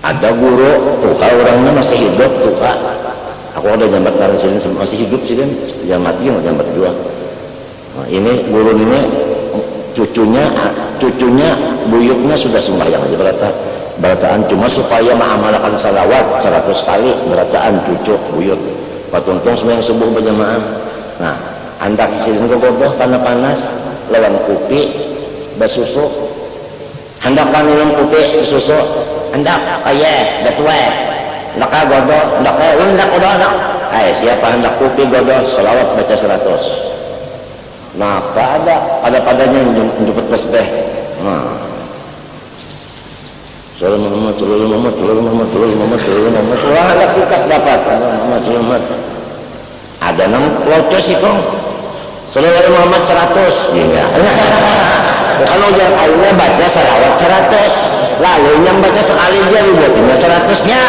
ada guru tuha orangnya masih hidup tuha aku ada jambat karena sini masih hidup sih kan yang mati yang jambat dua nah, ini guru ini cucunya cucunya buyutnya sudah sembahyang aja berata berataan. Cuma supaya mengamalkan salawat 100 kali berataan cucu buyut. Patuntung sembahyang subuh berjamaah. Nah anda kisirin ke bodoh karena panas lawan kopi basusu hendak kan minum kopi susu hendak ayah betul Naka godo, naka hendak godo anak. Ay, siapa hendak kopi godo, selawat baca seratus. Maka ada, ada padanya jemput tasbih. Nah. Salam Muhammad, salam Muhammad, salam Muhammad, salam Muhammad, salam Muhammad. Wah, anak sikap dapat. Muhammad, salam Muhammad. Ada nang locos itu. Salam Muhammad seratus. Iya. Kalau ujian Allah baca salawat seratus. Lalu yang baca sekali aja dibuatnya seratusnya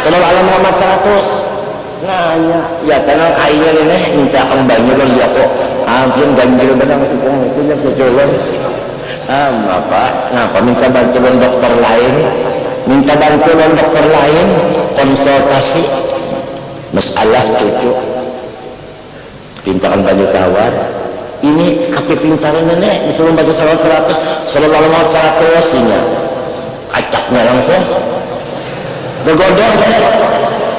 selalu alam Muhammad 100 nanya ya tenang kainya ini minta kembali kan ya kok. Hampir ganjil benar pun itu ya kecolong ah apa kenapa minta bantuan dokter lain? Minta bantuan dokter lain? Konsultasi. Masalah cucu pintakan baju tawar. Ini kape pintar nenek disuruh baca salawat seratus sallallahu alaihi seratus sinya kacaknya langsung bergodong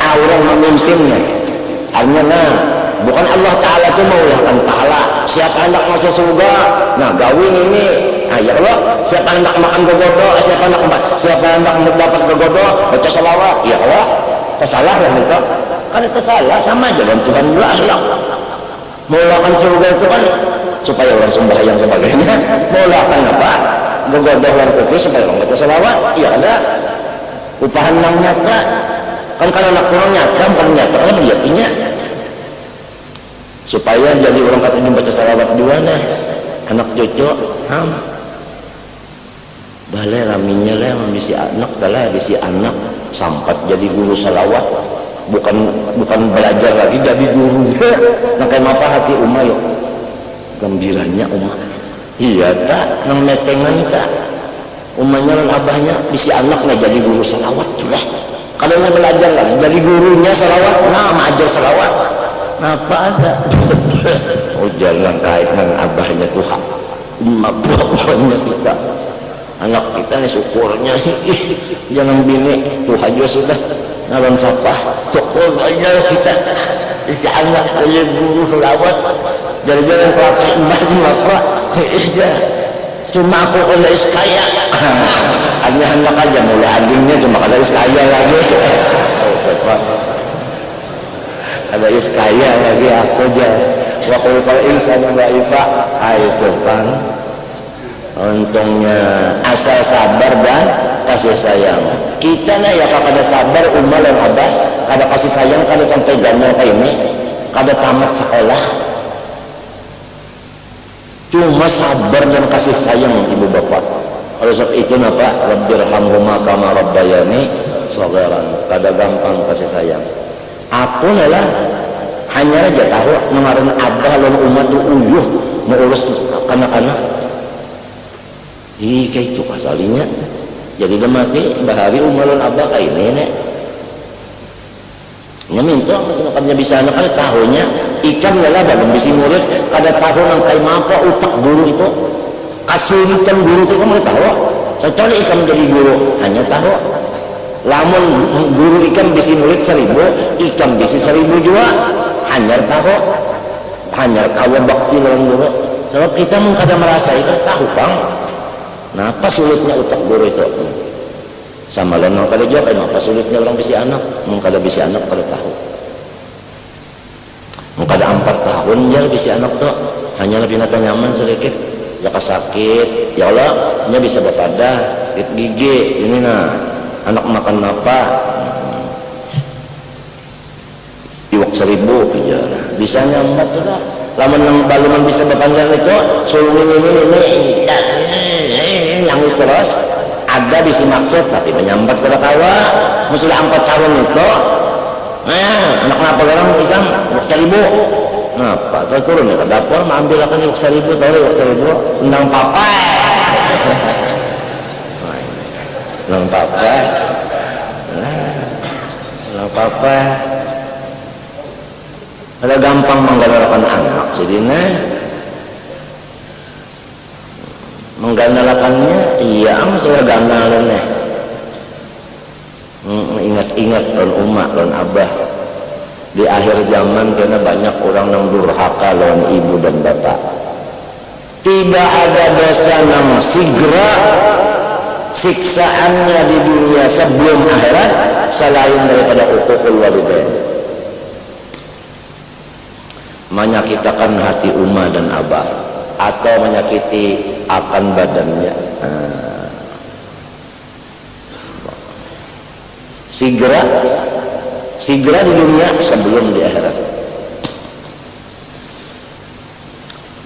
ah orang memimpinnya. Hanya nah bukan Allah Ta'ala itu mengulahkan pahala. Siapa hendak masuk surga? Nah gawin ini. Nah ya Allah siapa hendak makan bergodo siapa hendak siapa hendak dapat bergodo baca salawat? Ya Allah kesalah lah itu kan itu salah sama aja dan Tuhan Allah mengulahkan surga itu kan supaya orang sembahyang sebagainya. Mengulahkan apa? Bergodoh orang kopi supaya orang baca salawat? Iya ada upahan yang nyata. Kan kalau anak orang nyata bukan nyata. Kan yakinnya supaya jadi orang kata baca salawat di mana? Anak cucu ham. Balai raminya lah bisi anak lah bisi anak. Sampat jadi guru salawat. Bukan bukan belajar lagi jadi guru. Nah kayak apa hati umah gembiranya umah iya tak. Nang metengan tak umahnya dan abahnya bisa anaknya jadi guru salawat tuh lah kalau mau belajar lagi jadi gurunya salawat nah ajar salawat. Apa ada? Oh jangan kait dengan abahnya Tuhan. Emak bapaknya kita. Anak kita nih syukurnya. Jangan bini Tuhan juga sudah ngalon sapah syukur aja kita bisa anak aja guru salawat. Jadi-jadi kelapa emas bapak cuma aku kena iskaya hanya hendak aja mulai anjingnya cuma kena iskaya lagi. Ada iskaya lagi aku aja. Wa khulqal insana dha'ifa ah itu kan untungnya asal sabar dan kasih sayang. Kita nih ya kada sabar umar dan abah. Kada kasih sayang kada sampai ganal kayak ini kada tamat sekolah cuma sabar dan kasih sayang ibu bapak. Oleh sebab itu napa rabbirhamhuma kama rabbayani sagharan. Kada gampang kasih sayang. Aku lah hanya aja tahu mengaran abah lalu umat tu uyuh mengurus anak-anak. Ih kayak itu kasalinya. Jadi dia mati bahari umar lalu abah kayak nenek. Nya minta makanya bisa anak ada tahunya ikan lelah belum bisa murid. Kada tahu nang kayak apa utak guru itu. Kasulitan guru itu kamu tahu? Kecuali ikan jadi guru hanya tahu. Lamun guru ikan bisa murid seribu ikan bisa seribu juga hanya tahu. Hanya kawa bakti lawan guru sebab kita mengkada merasa itu tahu bang. Kenapa sulitnya utak guru itu? Sama lain kada jawab apa sulitnya orang bisa anak? Mengkada bisa anak pada tahu mengkada empat tahun ya bisa anak tuh. Hanya lebih nata nyaman sedikit. Ya sakit ya Allah nya bisa berpada gigi ini nah. Anak makan apa? Iwak seribu ya bisa nyambat sudah. Lama nang baluman bisa berpanjang itu sulung ini ini ini yang terus. Ada bisa maksud tapi menyambat pada kawa musulah empat tahun itu nah anak kenapa orang ikan iwak seribu kenapa? Terus turun ya ke dapur ambil akan iwak seribu tahu iwak seribu tentang papa. Tentang papa. Tentang papa. Ada gampang menggalakkan anak sedina menggandalakannya iya am saya gandalannya ingat-ingat don umat don abah. Di akhir zaman karena banyak orang yang durhaka lawan ibu dan bapak. Tidak ada dosa yang segera siksaannya di dunia sebelum akhirat selain daripada ukukul walidain. Menyakitakan hati umah dan abah atau menyakiti akan badannya. Nah. Segera segera di dunia sebelum di akhirat